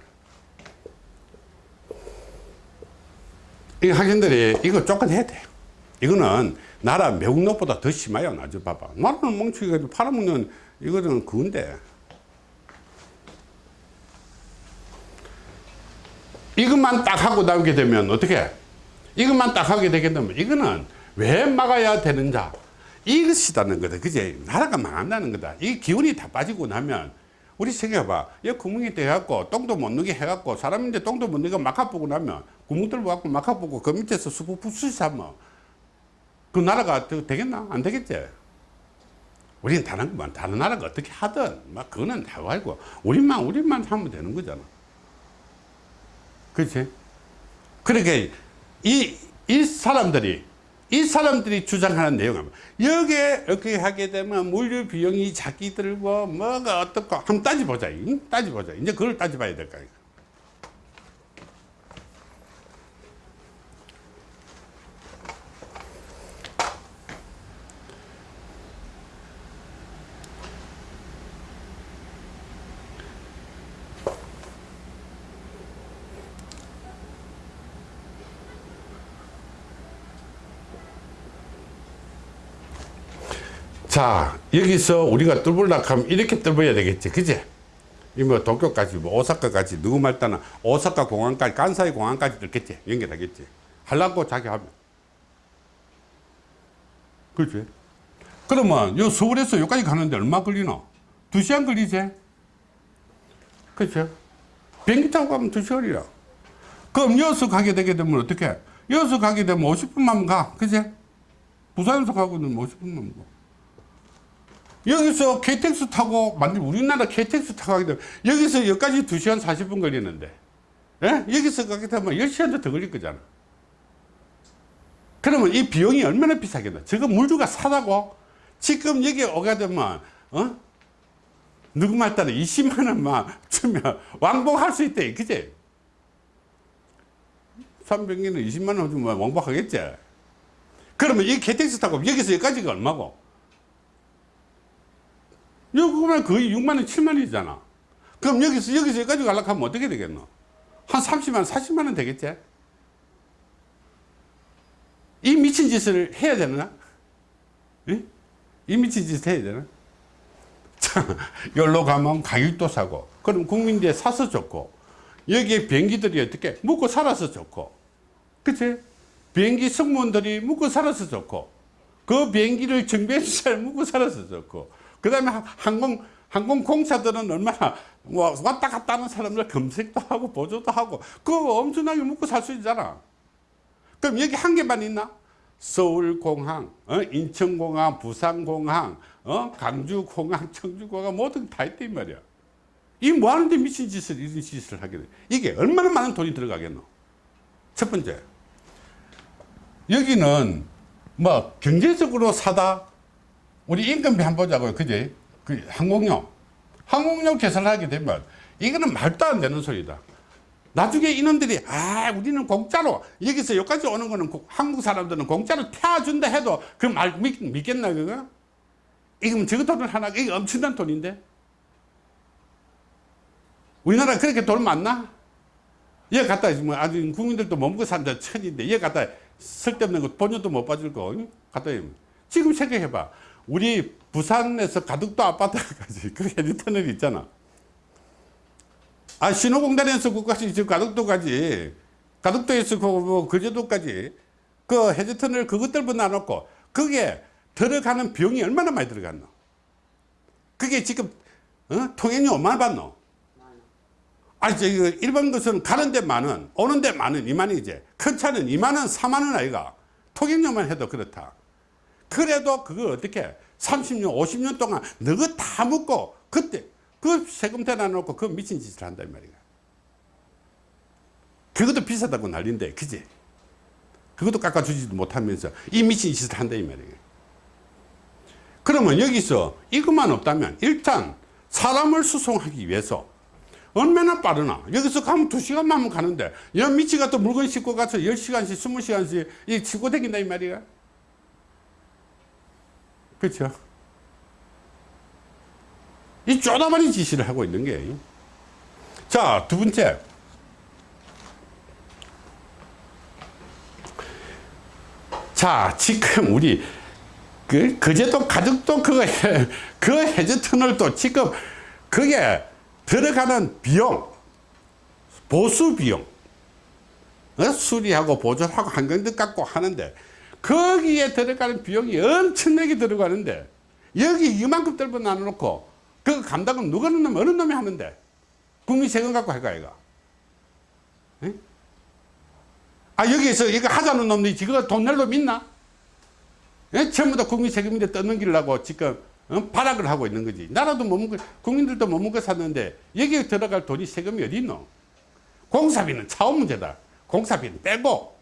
이 학생들이 이거 쫓아내야 돼. 이거는 나라 매국노보다 더 심해요. 나좀 봐봐. 나라는 멍청이가 팔아먹는 이거는 그건데. 이것만 딱 하고 나오게 되면 어떻게? 이것만 딱 하게 되게 되면 이거는 왜 막아야 되는 자? 이것이다는 거다. 그제? 나라가 망한다는 거다. 이 기운이 다 빠지고 나면 우리 생각해봐. 이 구멍이 돼갖고 똥도 못 누게 해갖고 사람인데 똥도 못 누게 막아보고 나면 구멍 뚫고 갖고 막아보고 그 밑에서 수부 부수시 하면 그 나라가 되- 되겠나? 안 되겠지? 우리는 다른 것만 다른 나라가 어떻게 하든 막 그거는 다 알고 우리만 우리만 하면 되는 거잖아. 그렇지? 그러니까 이, 이 사람들이 이 사람들이 주장하는 내용은 여기에 이렇게 하게 되면 물류 비용이 자기 들고 뭐가 어떻고 한번 따져보자. 응? 따져보자. 이제 그걸 따져봐야 될 거야. 자, 여기서 우리가 뚫으려고 하면 이렇게 뚫어야 되겠지. 그지? 이뭐 도쿄까지, 뭐 오사카까지, 누구 말따나 오사카 공항까지, 간사이 공항까지 뚫겠지. 연결하겠지. 하려고 자기 하면. 그렇지? 그러면 요 서울에서 여기까지 가는데 얼마 걸리나? 두 시간 걸리지? 그렇죠? 비행기 타고 가면 두 시간이라. 그럼 여기서 가게 되게 되면 어떻게? 여기서 가게 되면 50분만 가. 그지? 부산에서 가고 는 50분만 가. 여기서 KTX 타고 만약 우리나라 KTX 타고 가게 되면 여기서 여기까지 2시간 40분 걸리는데 예? 여기서 가게 되면 10시간도 더 걸릴 거잖아. 그러면 이 비용이 얼마나 비싸겠나? 저거 물류가 싸다고? 지금 여기 오게 되면 어? 누구 말 따라 20만 원만 주면 왕복할 수 있대 그지? 300개는 20만 원 주면 왕복하겠지? 그러면 이 KTX 타고 여기서 여기까지가 얼마고 여기면 거의 6만 원 7만 원이잖아. 그럼 여기서 여기서 여기까지 가려고 하면 어떻게 되겠노? 한 30만 원 40만 원 되겠지? 이 미친 짓을 해야 되나? 예? 이 미친 짓을 해야 되나? *laughs* 자, 여기로 가면 가격도 싸고 그럼 국민들이 사서 좋고 여기에 비행기들이 어떻게 묵고 살아서 좋고 그치? 비행기 승무원들이 묵고 살아서 좋고 그 비행기를 정비해 잘 묵고 살아서 좋고 그 다음에 항공 항공공사들은 얼마나 뭐 왔다 갔다 하는 사람들 검색도 하고 보조도 하고 그거 엄청나게 묵고 살 수 있잖아 그럼 여기 한 개만 있나? 서울공항, 어? 인천공항, 부산공항, 어? 강주공항, *laughs* 청주공항 모든 다 있단 말이야. 이 뭐 하는데 미친 짓을, 이런 짓을 하게 돼. 이게 얼마나 많은 돈이 들어가겠노? 첫 번째. 여기는 뭐 경제적으로 사다 우리 임금비 한번 보자고요. 그지? 그 항공료. 항공료 계산을 하게 되면 이거는 말도 안 되는 소리다. 나중에 이놈들이 아 우리는 공짜로 여기서 여기까지 오는 거는 고- 한국 사람들은 공짜로 태워준다 해도 그 말 믿겠나 그거? 이거면 저거 돈을 하나 이거 엄청난 돈인데 우리나라 그렇게 돈 많나? 얘 갖다 뭐 아주 국민들도 못 먹고 산다 천인데 얘 갖다 쓸데없는 거 본전도 못 빠질 거 응? 갖다 해. 지금 생각해봐 우리 부산에서 가덕도 아파트까지 그 헤드터널 있잖아 아 신호공단에서 그까지 저 가덕도까지 가덕도에서 그뭐 거제도까지 그 해저터널 그것들만 놔놓고 그게 들어가는 비용이 얼마나 많이 들어갔노 그게 지금 어? 통행료 얼마나 받노 아, 저, 이거 일반 것은 가는 데 만원, 오는 데 만원, 이만이지. 큰 차는 2만원, 4만원 아이가. 통행료만 해도 그렇다. 그래도 그걸 어떻게 30년, 50년 동안 너가 다 묻고 그때 그 세금 대놔 놓고 그 미친 짓을 이 말이야. 그것도 비싸다고 난린데, 그지? 그것도 깎아주지도 못하면서 이 미친 짓을 한다, 이 말이야. 그러면 여기서 이것만 없다면 일단 사람을 수송하기 위해서 얼마나 빠르나 여기서 가면 두 시간만 하면 가는데 여 미치 같은 물건 싣고 가서 10시간씩 20시간씩 이 싣고 다닌다 이 말이야 그렇죠. 이 쪼다마리 짓을 하고 있는 게 자 두 번째. 자 지금 우리 그 그제도 가족도 해, *laughs* 그 해저 터널도 지금 그게 들어가는 비용 보수 비용 어? 수리하고 보존하고 한경도 깎고 하는데 거기에 들어가는 비용이 엄청나게 들어가는데 여기 이만큼 떨고 나눠놓고 그 감당은 누가 하는 놈 어느 놈이 하는데 국민 세금 갖고 할까 이거 에? 아 여기에서 이거 하자는 놈들이 지금 돈 낼 놈 있나 예? 전부 다 국민 세금인데 떠넘기려고 지금 어? 발악을 하고 있는 거지. 나라도 못 먹고, 국민들도 못 먹고 샀는데, 여기에 들어갈 돈이 세금이 어디 있노? 공사비는 차원 문제다. 공사비는 빼고.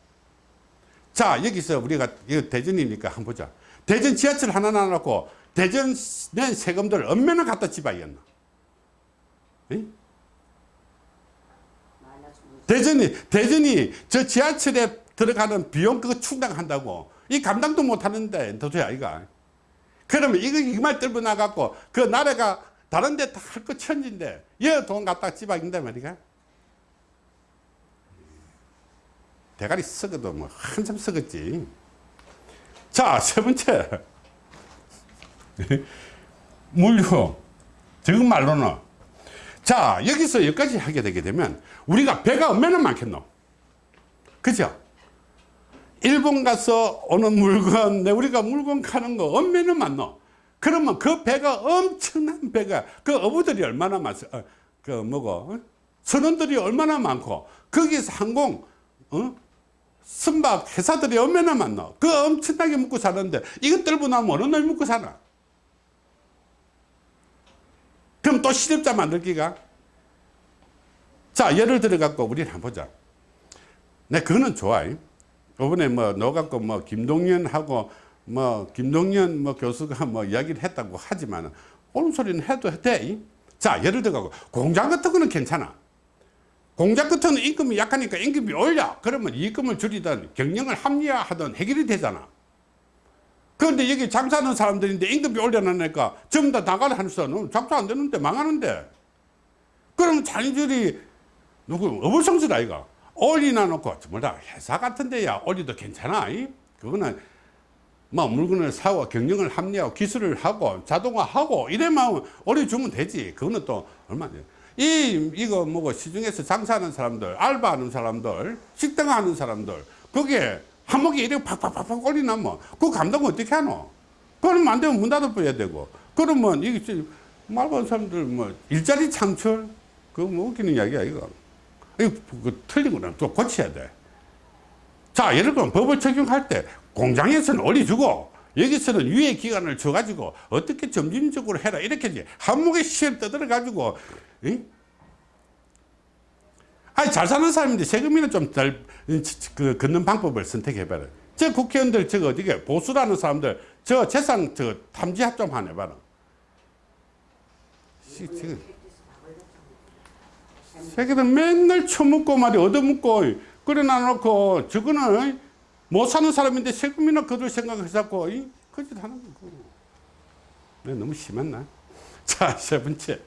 자, 여기서 우리가, 이거 대전이니까 한번 보자. 대전 지하철 하나 놔놓고, 대전 낸 세금들 얼마나 갖다 문- 대전이, 대전이 저 지하철에 들어가는 비용 그거 충당한다고. 이 감당도 못 하는데, 도저히 아이가. 그러면 이거 이말 떨고 나갖고 그 나라가 다른 데 다 할 거 천진데 여돈 갖다 집어인다 말이가 대가리 썩어도 뭐 한참 썩었지 자 세 번째 *laughs* 물류 지금 말로는 자 여기서 여기까지 하게 되게 되면 우리가 배가 얼마나 많겠노 그죠 일본 가서 오는 물건, 내 우리가 물건 가는 거 얼마나 많노? 그러면 그 배가 엄청난 배가, 그 어부들이 얼마나 많어? 어, 그 뭐고, 어? 선원들이 얼마나 많고, 거기서 항공, 어? 선박 회사들이 얼마나 많노? 그 엄청나게 먹고 사는데, 이것 들고 나면 어느 놈이 먹고 사나? 그럼 또 시집자 만들기가? 자, 예를 들어 갖고 우리는 한번 보자. 내 그거는 좋아. 이번에 뭐 너 갖고 뭐 김동연하고 뭐 김동연 뭐 교수가 뭐 이야기를 했다고 하지만 옳은 소리는 해도 돼. 자, 예를 들어 공장 같은 거는 괜찮아. 같은 거는 임금이 약하니까 임금이 올려. 그러면 이익금을 줄이든 경영을 합리화하든 해결이 되잖아. 그런데 여기 장사하는 사람들인데 임금이 올려놓으니까 전부 다 나가려 하는 수는 장사 안 되는데 망하는데. 그러면 자기들이 누구 어불성설 아이가 올리나 놓고 뭐다 회사 같은 데야 올리도 괜찮아. 이? 그거는 뭐 물건을 사고 경영을 합리하고 기술을 하고 자동화하고 이래만 올려주면 되지. 그거는 또 얼마 돼. 이 이거 뭐고 시중에서 장사하는 사람들, 알바하는 사람들, 식당 하는 사람들, 그게 한목에 이렇게 팍팍팍팍 올리나면 그 감당 어떻게 하노? 그러면 안 되면 문 닫아 버려야 되고. 그러면 이게 좀 말고 사람들 뭐 일자리 창출 그거 뭐 웃기는 이야기야 이거. 이거 그 틀린 거는 또 고쳐야 돼. 자, 예를 들면 법을 적용할 때 공장에서는 올려주고 여기서는 유예 기간을 줘가지고 어떻게 점진적으로 해라. 이렇게 이제 한목에 시를 떠들어 가지고 아니 잘 사는 사람인데 세금이는 좀덜 그, 걷는 방법을 선택해봐라. 저 국회의원들 저거 어디게 보수라는 사람들 저 재산 저 탐지 좀 하네 봐라. 시- 지금. 새끼들 맨날 처먹고 말이 얻어먹고 끓여놔 놓고 저거는 못 사는 사람인데 세금이나 거둘 생각해갖고 그짓 하는 내가 너무 심했나 *laughs* 자 세 번째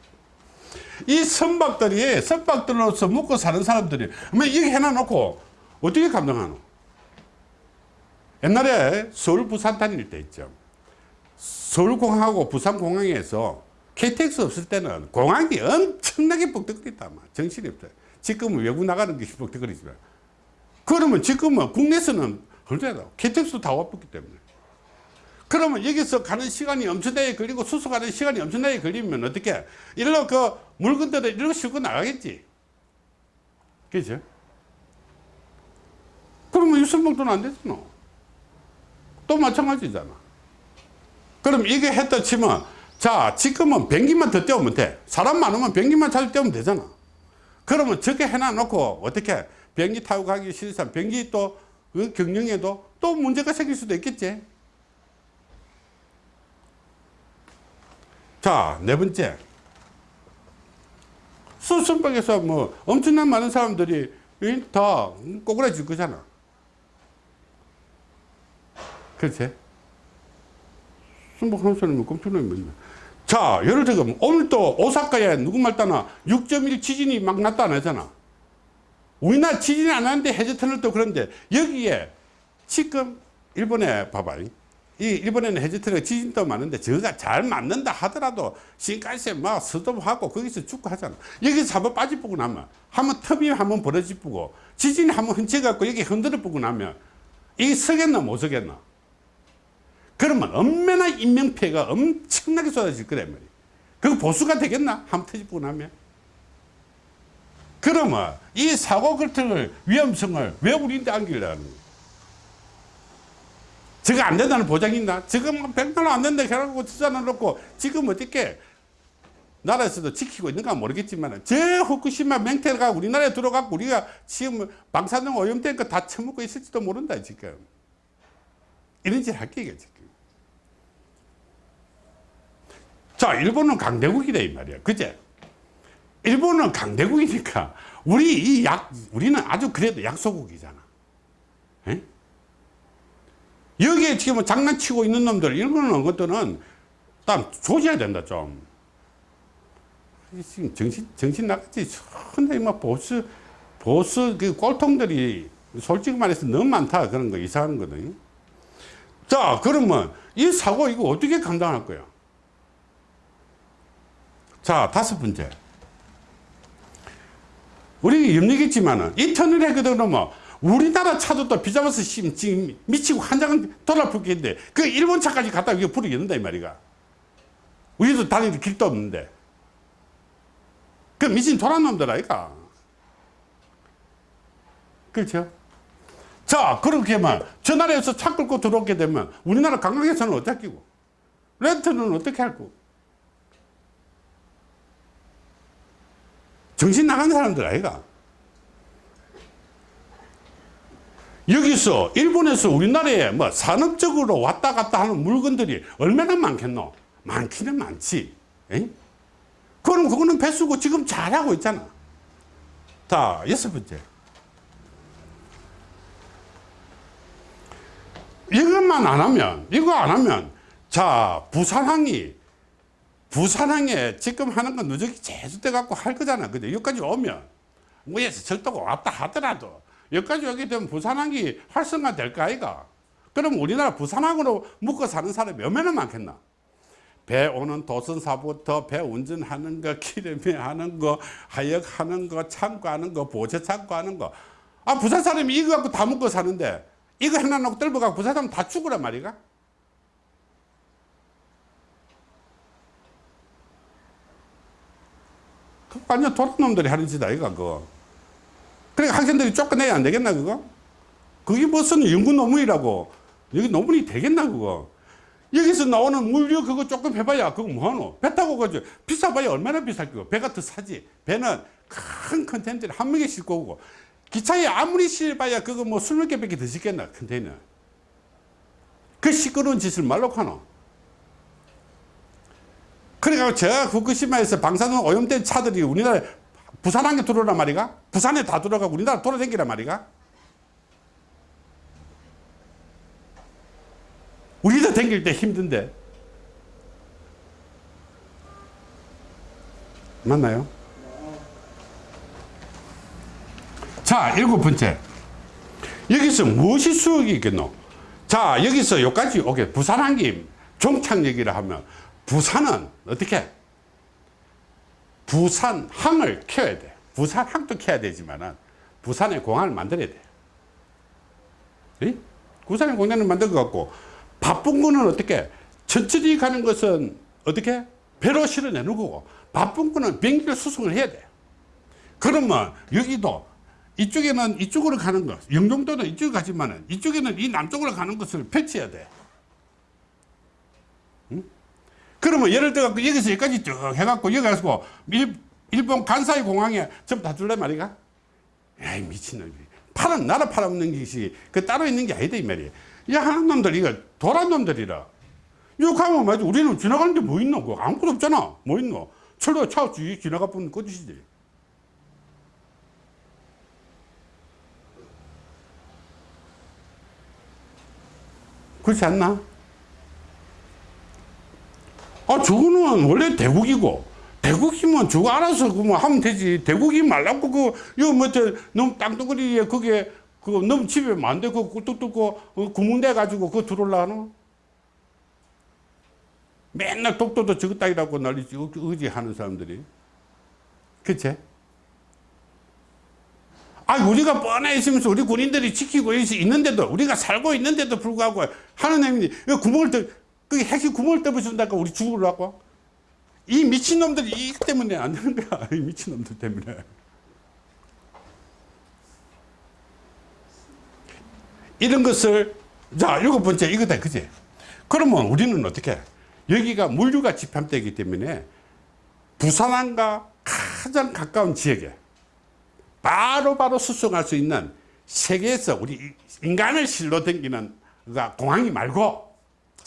이 선박들이 선박들로서 먹고 사는 사람들이 뭐 이렇게 해놔놓고 어떻게 감당하노 옛날에 서울 부산 다닐 때 있죠 서울공항하고 부산공항에서 KTX 없을 때는 공항이 엄청나게 뻑떡거렸다. 막. 정신이 없어요. 지금은 외국 나가는 게 *laughs* 뻑떡거리지만. 그러면 지금은 국내에서는 얼마나 KTX도 다 와봤기 때문에. 그러면 여기서 가는 시간이 엄청나게 걸리고 수소 가는 시간이 엄청나게 걸리면 어떻게? 일로 그 물건들을 이렇게 싣고 나가겠지. 그죠? 그러면 유선봉도는 안 되잖아. 또 마찬가지잖아. 그럼 이게 했다 치면 자 지금은 변기만 더 떼우면 돼 사람 많으면 변기만 잘 떼우면 되잖아 그러면 저게 해놔 놓고 어떻게 변기 타고 가기 싫으면 변기 또 그 경영에도 또 문제가 생길 수도 있겠지. 자 네 번째. 수선박에서 뭐 엄청난 많은 사람들이 이, 다 꼬그라질 거잖아. 그렇지? 순복한 사람이 깜짝놀 뭐냐. 자, 예를 들어, 오늘 또 오사카에 누구 말따나 6.1 지진이 막 났다 안 하잖아. 우리나라 지진이 안 하는데 해저터널 또 그런데 여기에 지금 일본에 봐봐. 이 일본에는 해저터널 지진도 많은데 저가 잘 맞는다 하더라도 신간세 막 스톱하고 거기서 죽고 하잖아. 여기서 한번 빠지보고 나면 한번 텀이 한번 벌어지고 지진이 한번 흔쳐갖고 여기 흔들어 보고 나면 이 서겠나 못 서겠나. 그러면 얼마나 인명피해가 엄청나게 쏟아질 거란 말이에요. 그거 보수가 되겠나? 한번 터지고 나면. 그러면 이 사고 결정을 위험성을 왜 우리한테 안기려는 거예요? 저거 안 된다는 보장이 있나? 지금 백만 원안 된다 해라고 투자를 놓고 지금 어떻게 나라에서도 지키고 있는가 모르겠지만 저 후쿠시마 맹태가 우리나라에 들어가고 우리가 지금 방사능 오염된 거다 처먹고 있을지도 모른다 지금 이런 짓 할 게이게 지금 자, 일본은 강대국이다, 이 말이야. 그제? 일본은 강대국이니까, 우리 이 약, 우리는 아주 그래도 약소국이잖아. 에? 여기에 지금 장난치고 있는 놈들, 일본은 것들은 딱 조져야 된다, 좀. 지금 정신, 정신 나갔지. 근데 막 보스, 보스 그 꼴통들이 솔직히 말해서 너무 많다. 그런 거 이상한 거든. 자, 그러면 이 사고 이거 어떻게 감당할 거야? 자, 다섯 번째. 우리 염려겠지만은, 이 터널에 그러면 우리나라 차도 또 비잡아서 지금 미치고 한 장은 돌아 붙겠는데, 그 일본 차까지 갖다 이거 부르겠는다, 이 말이가. 우리도 다닐 길도 없는데. 그 미친 도란 놈들 아이가. 그렇죠? 자, 그렇게만 저 나라에서 차 끌고 들어오게 되면 우리나라 관광에서는 어떻게 끼고? 렌트는 어떻게 할 거? 정신 나간 사람들 아이가 여기서 일본에서 우리나라에 뭐 산업적으로 왔다 갔다 하는 물건들이 얼마나 많겠노 많기는 많지 에이? 그럼 그거는 배수고 지금 잘하고 있잖아. 자, 여섯 번째. 이것만 안 하면, 이거 안 하면, 자, 부산항이, 부산항에 지금 하는 건 누적이 제주돼 갖고 할 거잖아. 근데 여기까지 오면, 뭐에서 철도가 왔다 하더라도, 여기까지 오게 되면 부산항이 활성화 될까, 아이가? 그럼 우리나라 부산항으로 묶어 사는 사람이 얼마나 많겠나? 배 오는 도선사부터 배 운전하는 거, *laughs* 기름에 하는 거, 하역하는 거, 창고하는 거, 보채 창고하는 거. 아, 부산 사람이 이거 갖고 다 먹고 사는데 이거 하나 놓고 떨어갖고 부산 사람 다 죽으란 말이가? 완전 도란 놈들이 하는 짓 아이가, 그거. 그러니까 학생들이 쫓겨내야 안 되겠나, 그거? 그게 무슨 연구 논문이라고. 여기 논문이 되겠나, 그거? 여기서 나오는 물류 그거 조금 해봐야 그거 뭐하노? 배 타고 가죠. 비싸봐야 얼마나 비쌀 거고. 배가 더 사지. 배는 큰 컨테이너를 한 명에 싣고 오고. 기차에 아무리 실봐야 그거 뭐 스물 개밖에 더 싣겠나, 컨테이너. 그 시끄러운 짓을 말로 하노. 그래가지고 저 후쿠시마에서 방사능 오염된 차들이 우리나라 부산항에 들어오란 말이가? 부산에 다 들어가고 우리나라 돌아다니란 말이가? 우리도 댕길 때 힘든데. 맞나요? 자, 일곱 번째. 여기서 무엇이 수익이 있겠노? 자, 여기서 여기까지 오게. 부산항기 종착 얘기를 하면 부산은 어떻게? 부산항을 키워야 돼. 부산항도 키워야 되지만은 부산에 공항을 만들어야 돼. 예? 부산에 공항을 만들 것 같고 바쁜 거는 어떻게? 천천히 가는 것은 어떻게? 배로 실어내는 거고 바쁜 거는 비행기를 수송을 해야 돼. 그러면 여기도 이쪽에는 이쪽으로 가는 것, 영종도는 이쪽으로 가지만은 이쪽에는 이 남쪽으로 가는 것을 펼쳐야 돼. 응? 그러면 예를 들어 갖고 여기서 여기까지 쭉 해갖고 여기 가서 일, 일본 간사이 공항에 전부 다 줄래 말이가? 야이 미친놈이. 팔은 나라 팔아먹는 것이 그 따로 있는 게 아니다 이 말이야. 이 하는 놈들 이거 도란 놈들이라. 가면 말이지 우리는 지나가는데 뭐 있노? 그 아무것도 없잖아. 뭐 있노? 철도 차 지나가 보면 꺼주시지. 그렇지 않나? 아, 저거는 원래 대국이고, 대국이면 저거 알아서 그뭐 하면 되지. 대국이 말라고 그, 이거 뭐, 저, 너무 땅덩어리에 그게, 그 너무 집에 만데 그뚝 뚫고 어, 구멍 내 가지고 그거 들어올라노? 맨날 독도도 저거 따위라고 난리지, 의지 하는 사람들이. 그치? 아, 우리가 뻔해 있으면서 우리 군인들이 지키고 있는데도, 우리가 살고 있는데도 불구하고 하느님이 이 구멍을 떠, 그 핵이 구멍을 떠부순다고 우리 죽으라고? 이 미친놈들이 이 때문에 안 되는 거야. *laughs* 이 미친놈들 때문에. 이런 것을, 자, 일곱 번째 이거다, 그지? 그러면 우리는 어떻게? 여기가 물류가 집합되기 때문에 부산항과 가장 가까운 지역에 바로바로 바로 수송할 수 있는 세계에서 우리 인간을 실로 댕기는 공항이 말고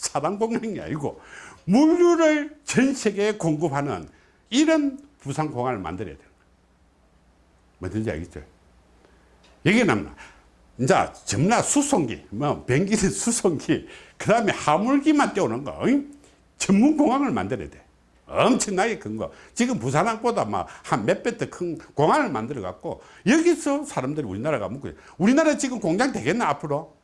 사방 공항이 아니고 물류를 전 세계에 공급하는 이런 부산공항을 만들어야 되는 거예요. 뭐든지 알겠죠? 여기는 이제 전나 수송기, 뭐 비행기는 *laughs* 수송기, 그 다음에 화물기만 떼오는 거, 응? 전문 공항을 만들어야 돼. 엄청나게 큰 거. 지금 부산항보다 막 한 몇 배 더 큰 공항을 만들어 갖고 여기서 사람들이 우리나라가 묵고 우리나라 지금 공장 되겠나 앞으로?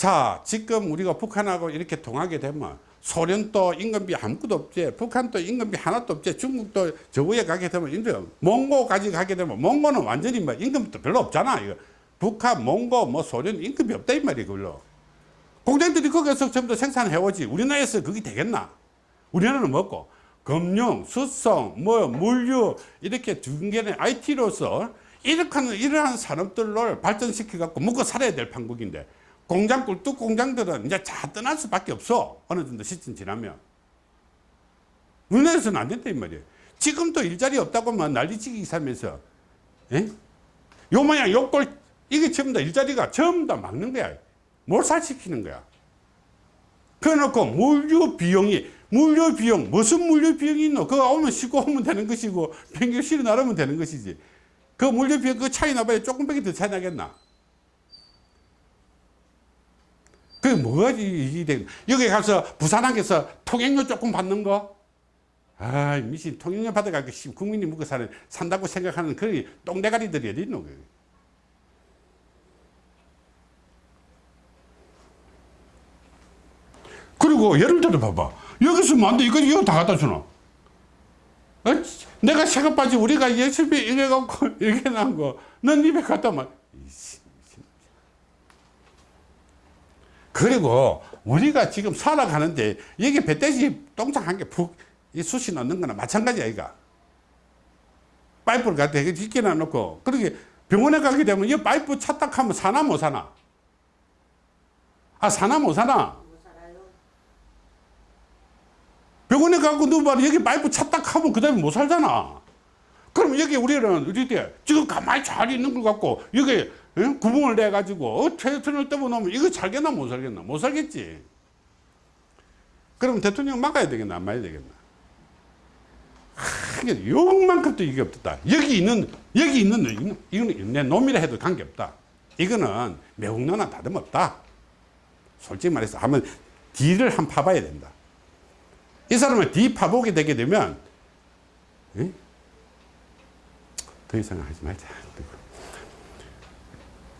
자, 지금 우리가 북한하고 이렇게 통하게 되면 소련도 임금비 아무것도 없지, 북한도 임금비 하나도 없지, 중국도 저 위에 가게 되면 임금, 몽고까지 가게 되면 몽고는 완전히 뭐 임금도 별로 없잖아. 이거. 북한, 몽고, 뭐 소련 임금이 없다 이 말이야, 그걸로. 공장들이 거기서 전부 다 생산해 오지. 우리나라에서 그게 되겠나? 우리나라는 먹고 금융, 수송, 뭐 물류 이렇게 중개는 IT로서 이렇게 하는 이러한 산업들을 발전시켜 갖고 먹고 살아야 될 판국인데 공장 꿀뚝 공장들은 이제 다 떠날 수밖에 없어. 어느 정도 시점 지나면. 우리나라에서는 안 된다 이 말이에요. 지금도 일자리 없다고 막 난리치기 살면서 예? 요 모양 요꼴 이게 전부 다 일자리가 전부 다 막는 거야. 몰살시키는 거야. 그래놓고 물류 비용이 물류 비용 무슨 물류 비용이 있노? 그거 오면 싣고 오면 되는 것이고 변경 실어 나르면 되는 것이지. 그 물류 비용 그 차이 나봐야 조금밖에 더 차이 나겠나 그게 이게 되 여기 가서 부산항에서 통행료 조금 받는 거 아, 미친 통행료 받아가지고 씨, 국민이 먹고 사는 산다고 생각하는 그 똥대가리들이 어디 있노? 그리고 예를 들어 봐봐. 여기서 뭐안돼 이거 이거 다 갖다 주나? 어? 내가 빠지 우리가 예습이 이래 갖고 *laughs* 이렇게 난 거, 넌 입에 갖다 만. 그리고 우리가 지금 살아가는데 여기 배때지 똥장 한 개 푹 이 숯이 넣는 거나 마찬가지야 이가 파이프를 갖다 이렇게 놔놓고 그렇게 병원에 가게 되면 이 파이프 찼다 하면 사나 못 사나 아 사나 못 사나. 병원에 가고 누가 여기 파이프 찼다 하면 그 다음에 못 살잖아 그럼 여기 우리는 어디 지금 가만히 잘 있는 걸 갖고 여기 응? 구멍을 내 가지고 어, 떠보놓으면 이거 살겠나 못 살겠나? 못 살겠지. 그럼 대통령 막아야 되겠나 안 막아야 되겠나? 하, 욕만큼도 이게 없다. 여기 있는 여기 있는 놈, 이거는 내 놈이라 해도 관계없다. 이거는 매국노나 다름없다. 솔직히 말해서 한번 뒤를 한 파봐야 된다. 이 사람을 뒤 파보게 되게 되면 에? 더 이상 하지 말자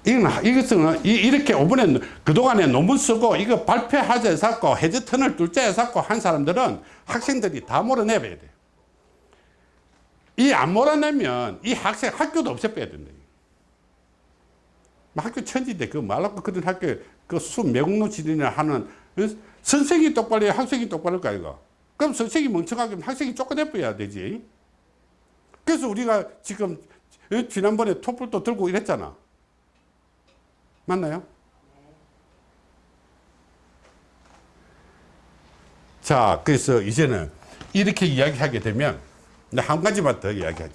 이건, 이것은 이- 이렇게 오번에 그동안에 논문 쓰고 이거 발표하자 해서 해저턴을 둘째 해서 한 사람들은 학생들이 다 몰아내봐야 돼요. 이 안 몰아내면 이 학생 학교도 없애빼야 된다. 뭐 학교 천지인데 그 말라고 그런 학교 그수 매국노 지리나 하는 어? 선생이 똑바로 해야 학생이 똑바로 할까 이거. 그럼 선생이 멍청하게 학생이 쫓아내버려야 되지. 그래서 우리가 지금 어? 지난번에 촛불도 들고 이랬잖아. 맞나요? 자, 그래서 이제는 이렇게 이야기하게 되면 이제 한 가지만 더 이야기하죠.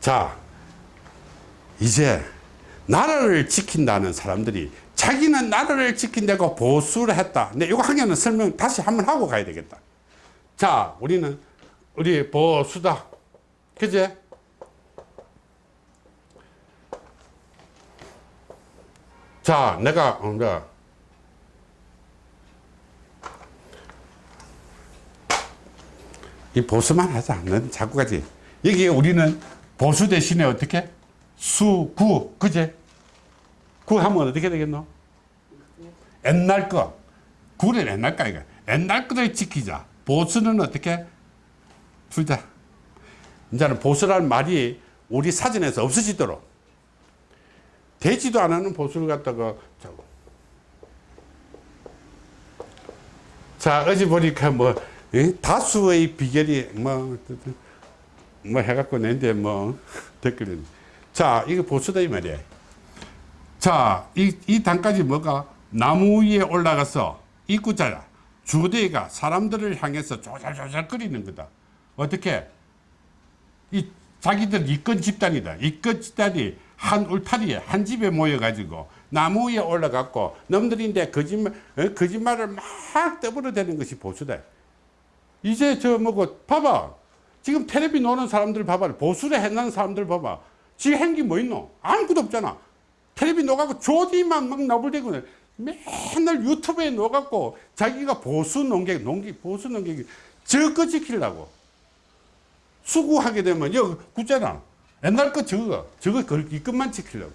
자, 이제 나라를 지킨다는 사람들이 자기는 나라를 지킨다고 보수를 했다. 근데 이거 한 개는 설명 다시 한번 하고 가야 되겠다. 자, 우리는 우리 보수다. 그제? 자, 내가, 어, 내가 이 보수만 하자. 넌 자꾸 가지. 여기 우리는 보수 대신에 어떻게? 수, 구, 그제? 구 하면 어떻게 되겠노? 옛날 거. 구는 옛날 거 아이가. 옛날 거를 지키자. 보수는 어떻게? 둘다. 이제는 보수라는 말이 우리 사전에서 없어지도록. 되지도 않는 보수를 갖다가 자, 자 어제 보니까 뭐 예? 다수의 비결이 뭐, 뭐 해갖고 낸데 뭐 *laughs* 댓글은 자 이거 보수다 이 말이야 자이 이 단까지 뭐가 나무 위에 올라가서 입구자야 주대가 사람들을 향해서 조잘조잘거리는 거다 어떻게 이 자기들 이권 집단이다. 이권 집단이 한 울타리에 한 집에 모여가지고 나무 위에 올라갔고 놈들인데 거짓말 어? 거짓말을 막 떠벌어대는 것이 보수다. 이제 저 뭐고 봐봐. 지금 텔레비 노는 사람들 봐봐. 보수를 해놓은 사람들 봐봐. 지금 행기 뭐 있노? 아무것도 없잖아. 텔레비 녹아고 조디만 막 나불대고 맨날 유튜브에 녹았고 자기가 보수 농객, 농객, 보수 농객이 저거 지키려고. 수구하게 되면 여기 굳잖아. 옛날 거 저거, 저거 그 이것만 지키려고.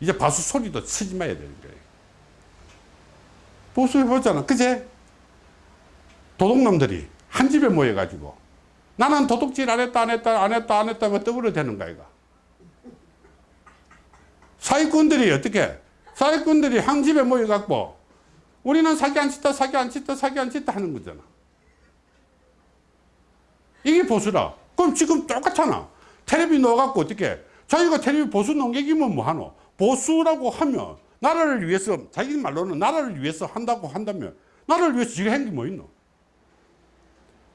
이제 바수 소리도 치지 마야 되는 거예요. 보수해보잖아. 그제? 도둑놈들이 한 집에 모여가지고 나는 도둑질 안 했다, 안 했다, 안 했다, 안 했다, 뭐 떠벌어 되는 거야, 이거. 사기꾼들이 어떻게? 사기꾼들이 한 집에 모여갖고 우리는 사기 안 치다, 사기 안 치다, 사기 안 치다 하는 거잖아. 이게 보수라. 그럼 지금 똑같잖아. 텔레비 넣어갖고 어떻게? 자기가 텔레비 보수 농객이면 뭐하노? 보수라고 하면 나라를 위해서 자기 말로는 나라를 위해서 한다고 한다면 나라를 위해서 지가 한게 뭐 있노?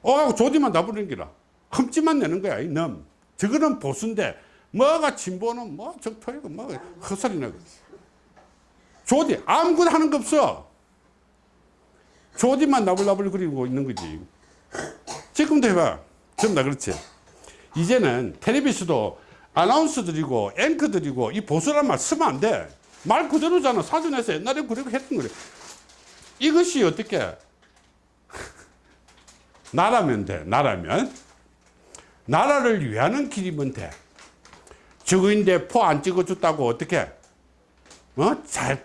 어가고 조디만 나부는 기라. 흠집만 내는 거야 이 놈. 저거는 보수인데 뭐가 진보는 뭐 적토이고 뭐 헛소리 나고. 조디 아무것도 하는 거 없어. 조디만 나불나불 그리고 있는 거지. 지금도 해봐. 전부 다 그렇지. 이제는 텔레비전도 아나운서들이고 앵커들이고 이 보수란 말 쓰면 안 돼. 말 그대로잖아. 사전에서 옛날에 그렇게 했던 거래. 이것이 어떻게 *laughs* 나라면 돼. 나라면 나라를 위하는 길이면 돼. 적인데 포 안 찍어줬다고 어떻게 어? 자,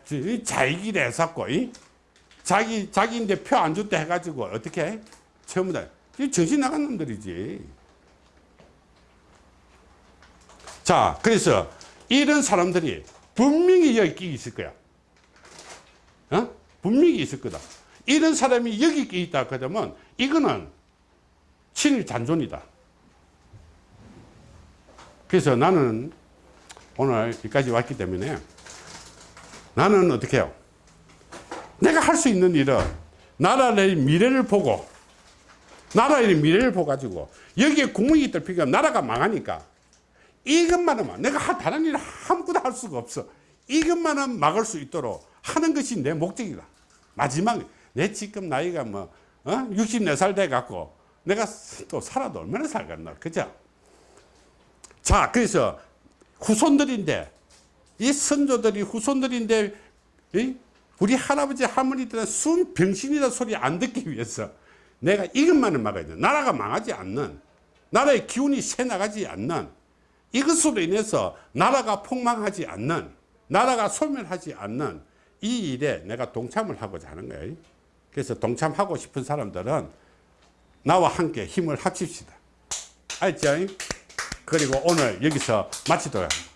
자기 길 해갖고 이? 자기 자기인데 표 안 줬다 해가지고 어떻게 해? 전부 다이 정신 나간 놈들이지. 자, 그래서 이런 사람들이 분명히 여기 있을 거야. 어? 분명히 있을 거다. 이런 사람이 여기 있다 그러면 이거는 친일 잔존이다. 그래서 나는 오늘 여기까지 왔기 때문에 나는 어떻게 해요? 내가 할 수 있는 일은 나라의 미래를 보고 나라의 미래를 보가지고 여기에 구멍이 없 나라가 망하니까 이것만 하면 내가 하- 다른 일을 아무것도 할 수가 없어 이것만은 막을 수 있도록 하는 것이 내 목적이다 마지막 내 지금 나이가 뭐 어? 64살 돼 갖고 내가 또 살아도 얼마나 살겠나 그죠 자 그래서 후손들인데 이 선조들이 후손들인데 이? 우리 할아버지 할머니들은 순 병신이라 소리 안 듣기 위해서 내가 이것만을 막아야 돼 나라가 망하지 않는 나라의 기운이 새 나가지 않는 이것으로 인해서 나라가 폭망하지 않는 나라가 소멸하지 않는 이 일에 내가 동참을 하고자 하는 거예요. 그래서 동참하고 싶은 사람들은 나와 함께 힘을 합칩시다. 알죠? 그리고 오늘 여기서 마치도록 하겠습니다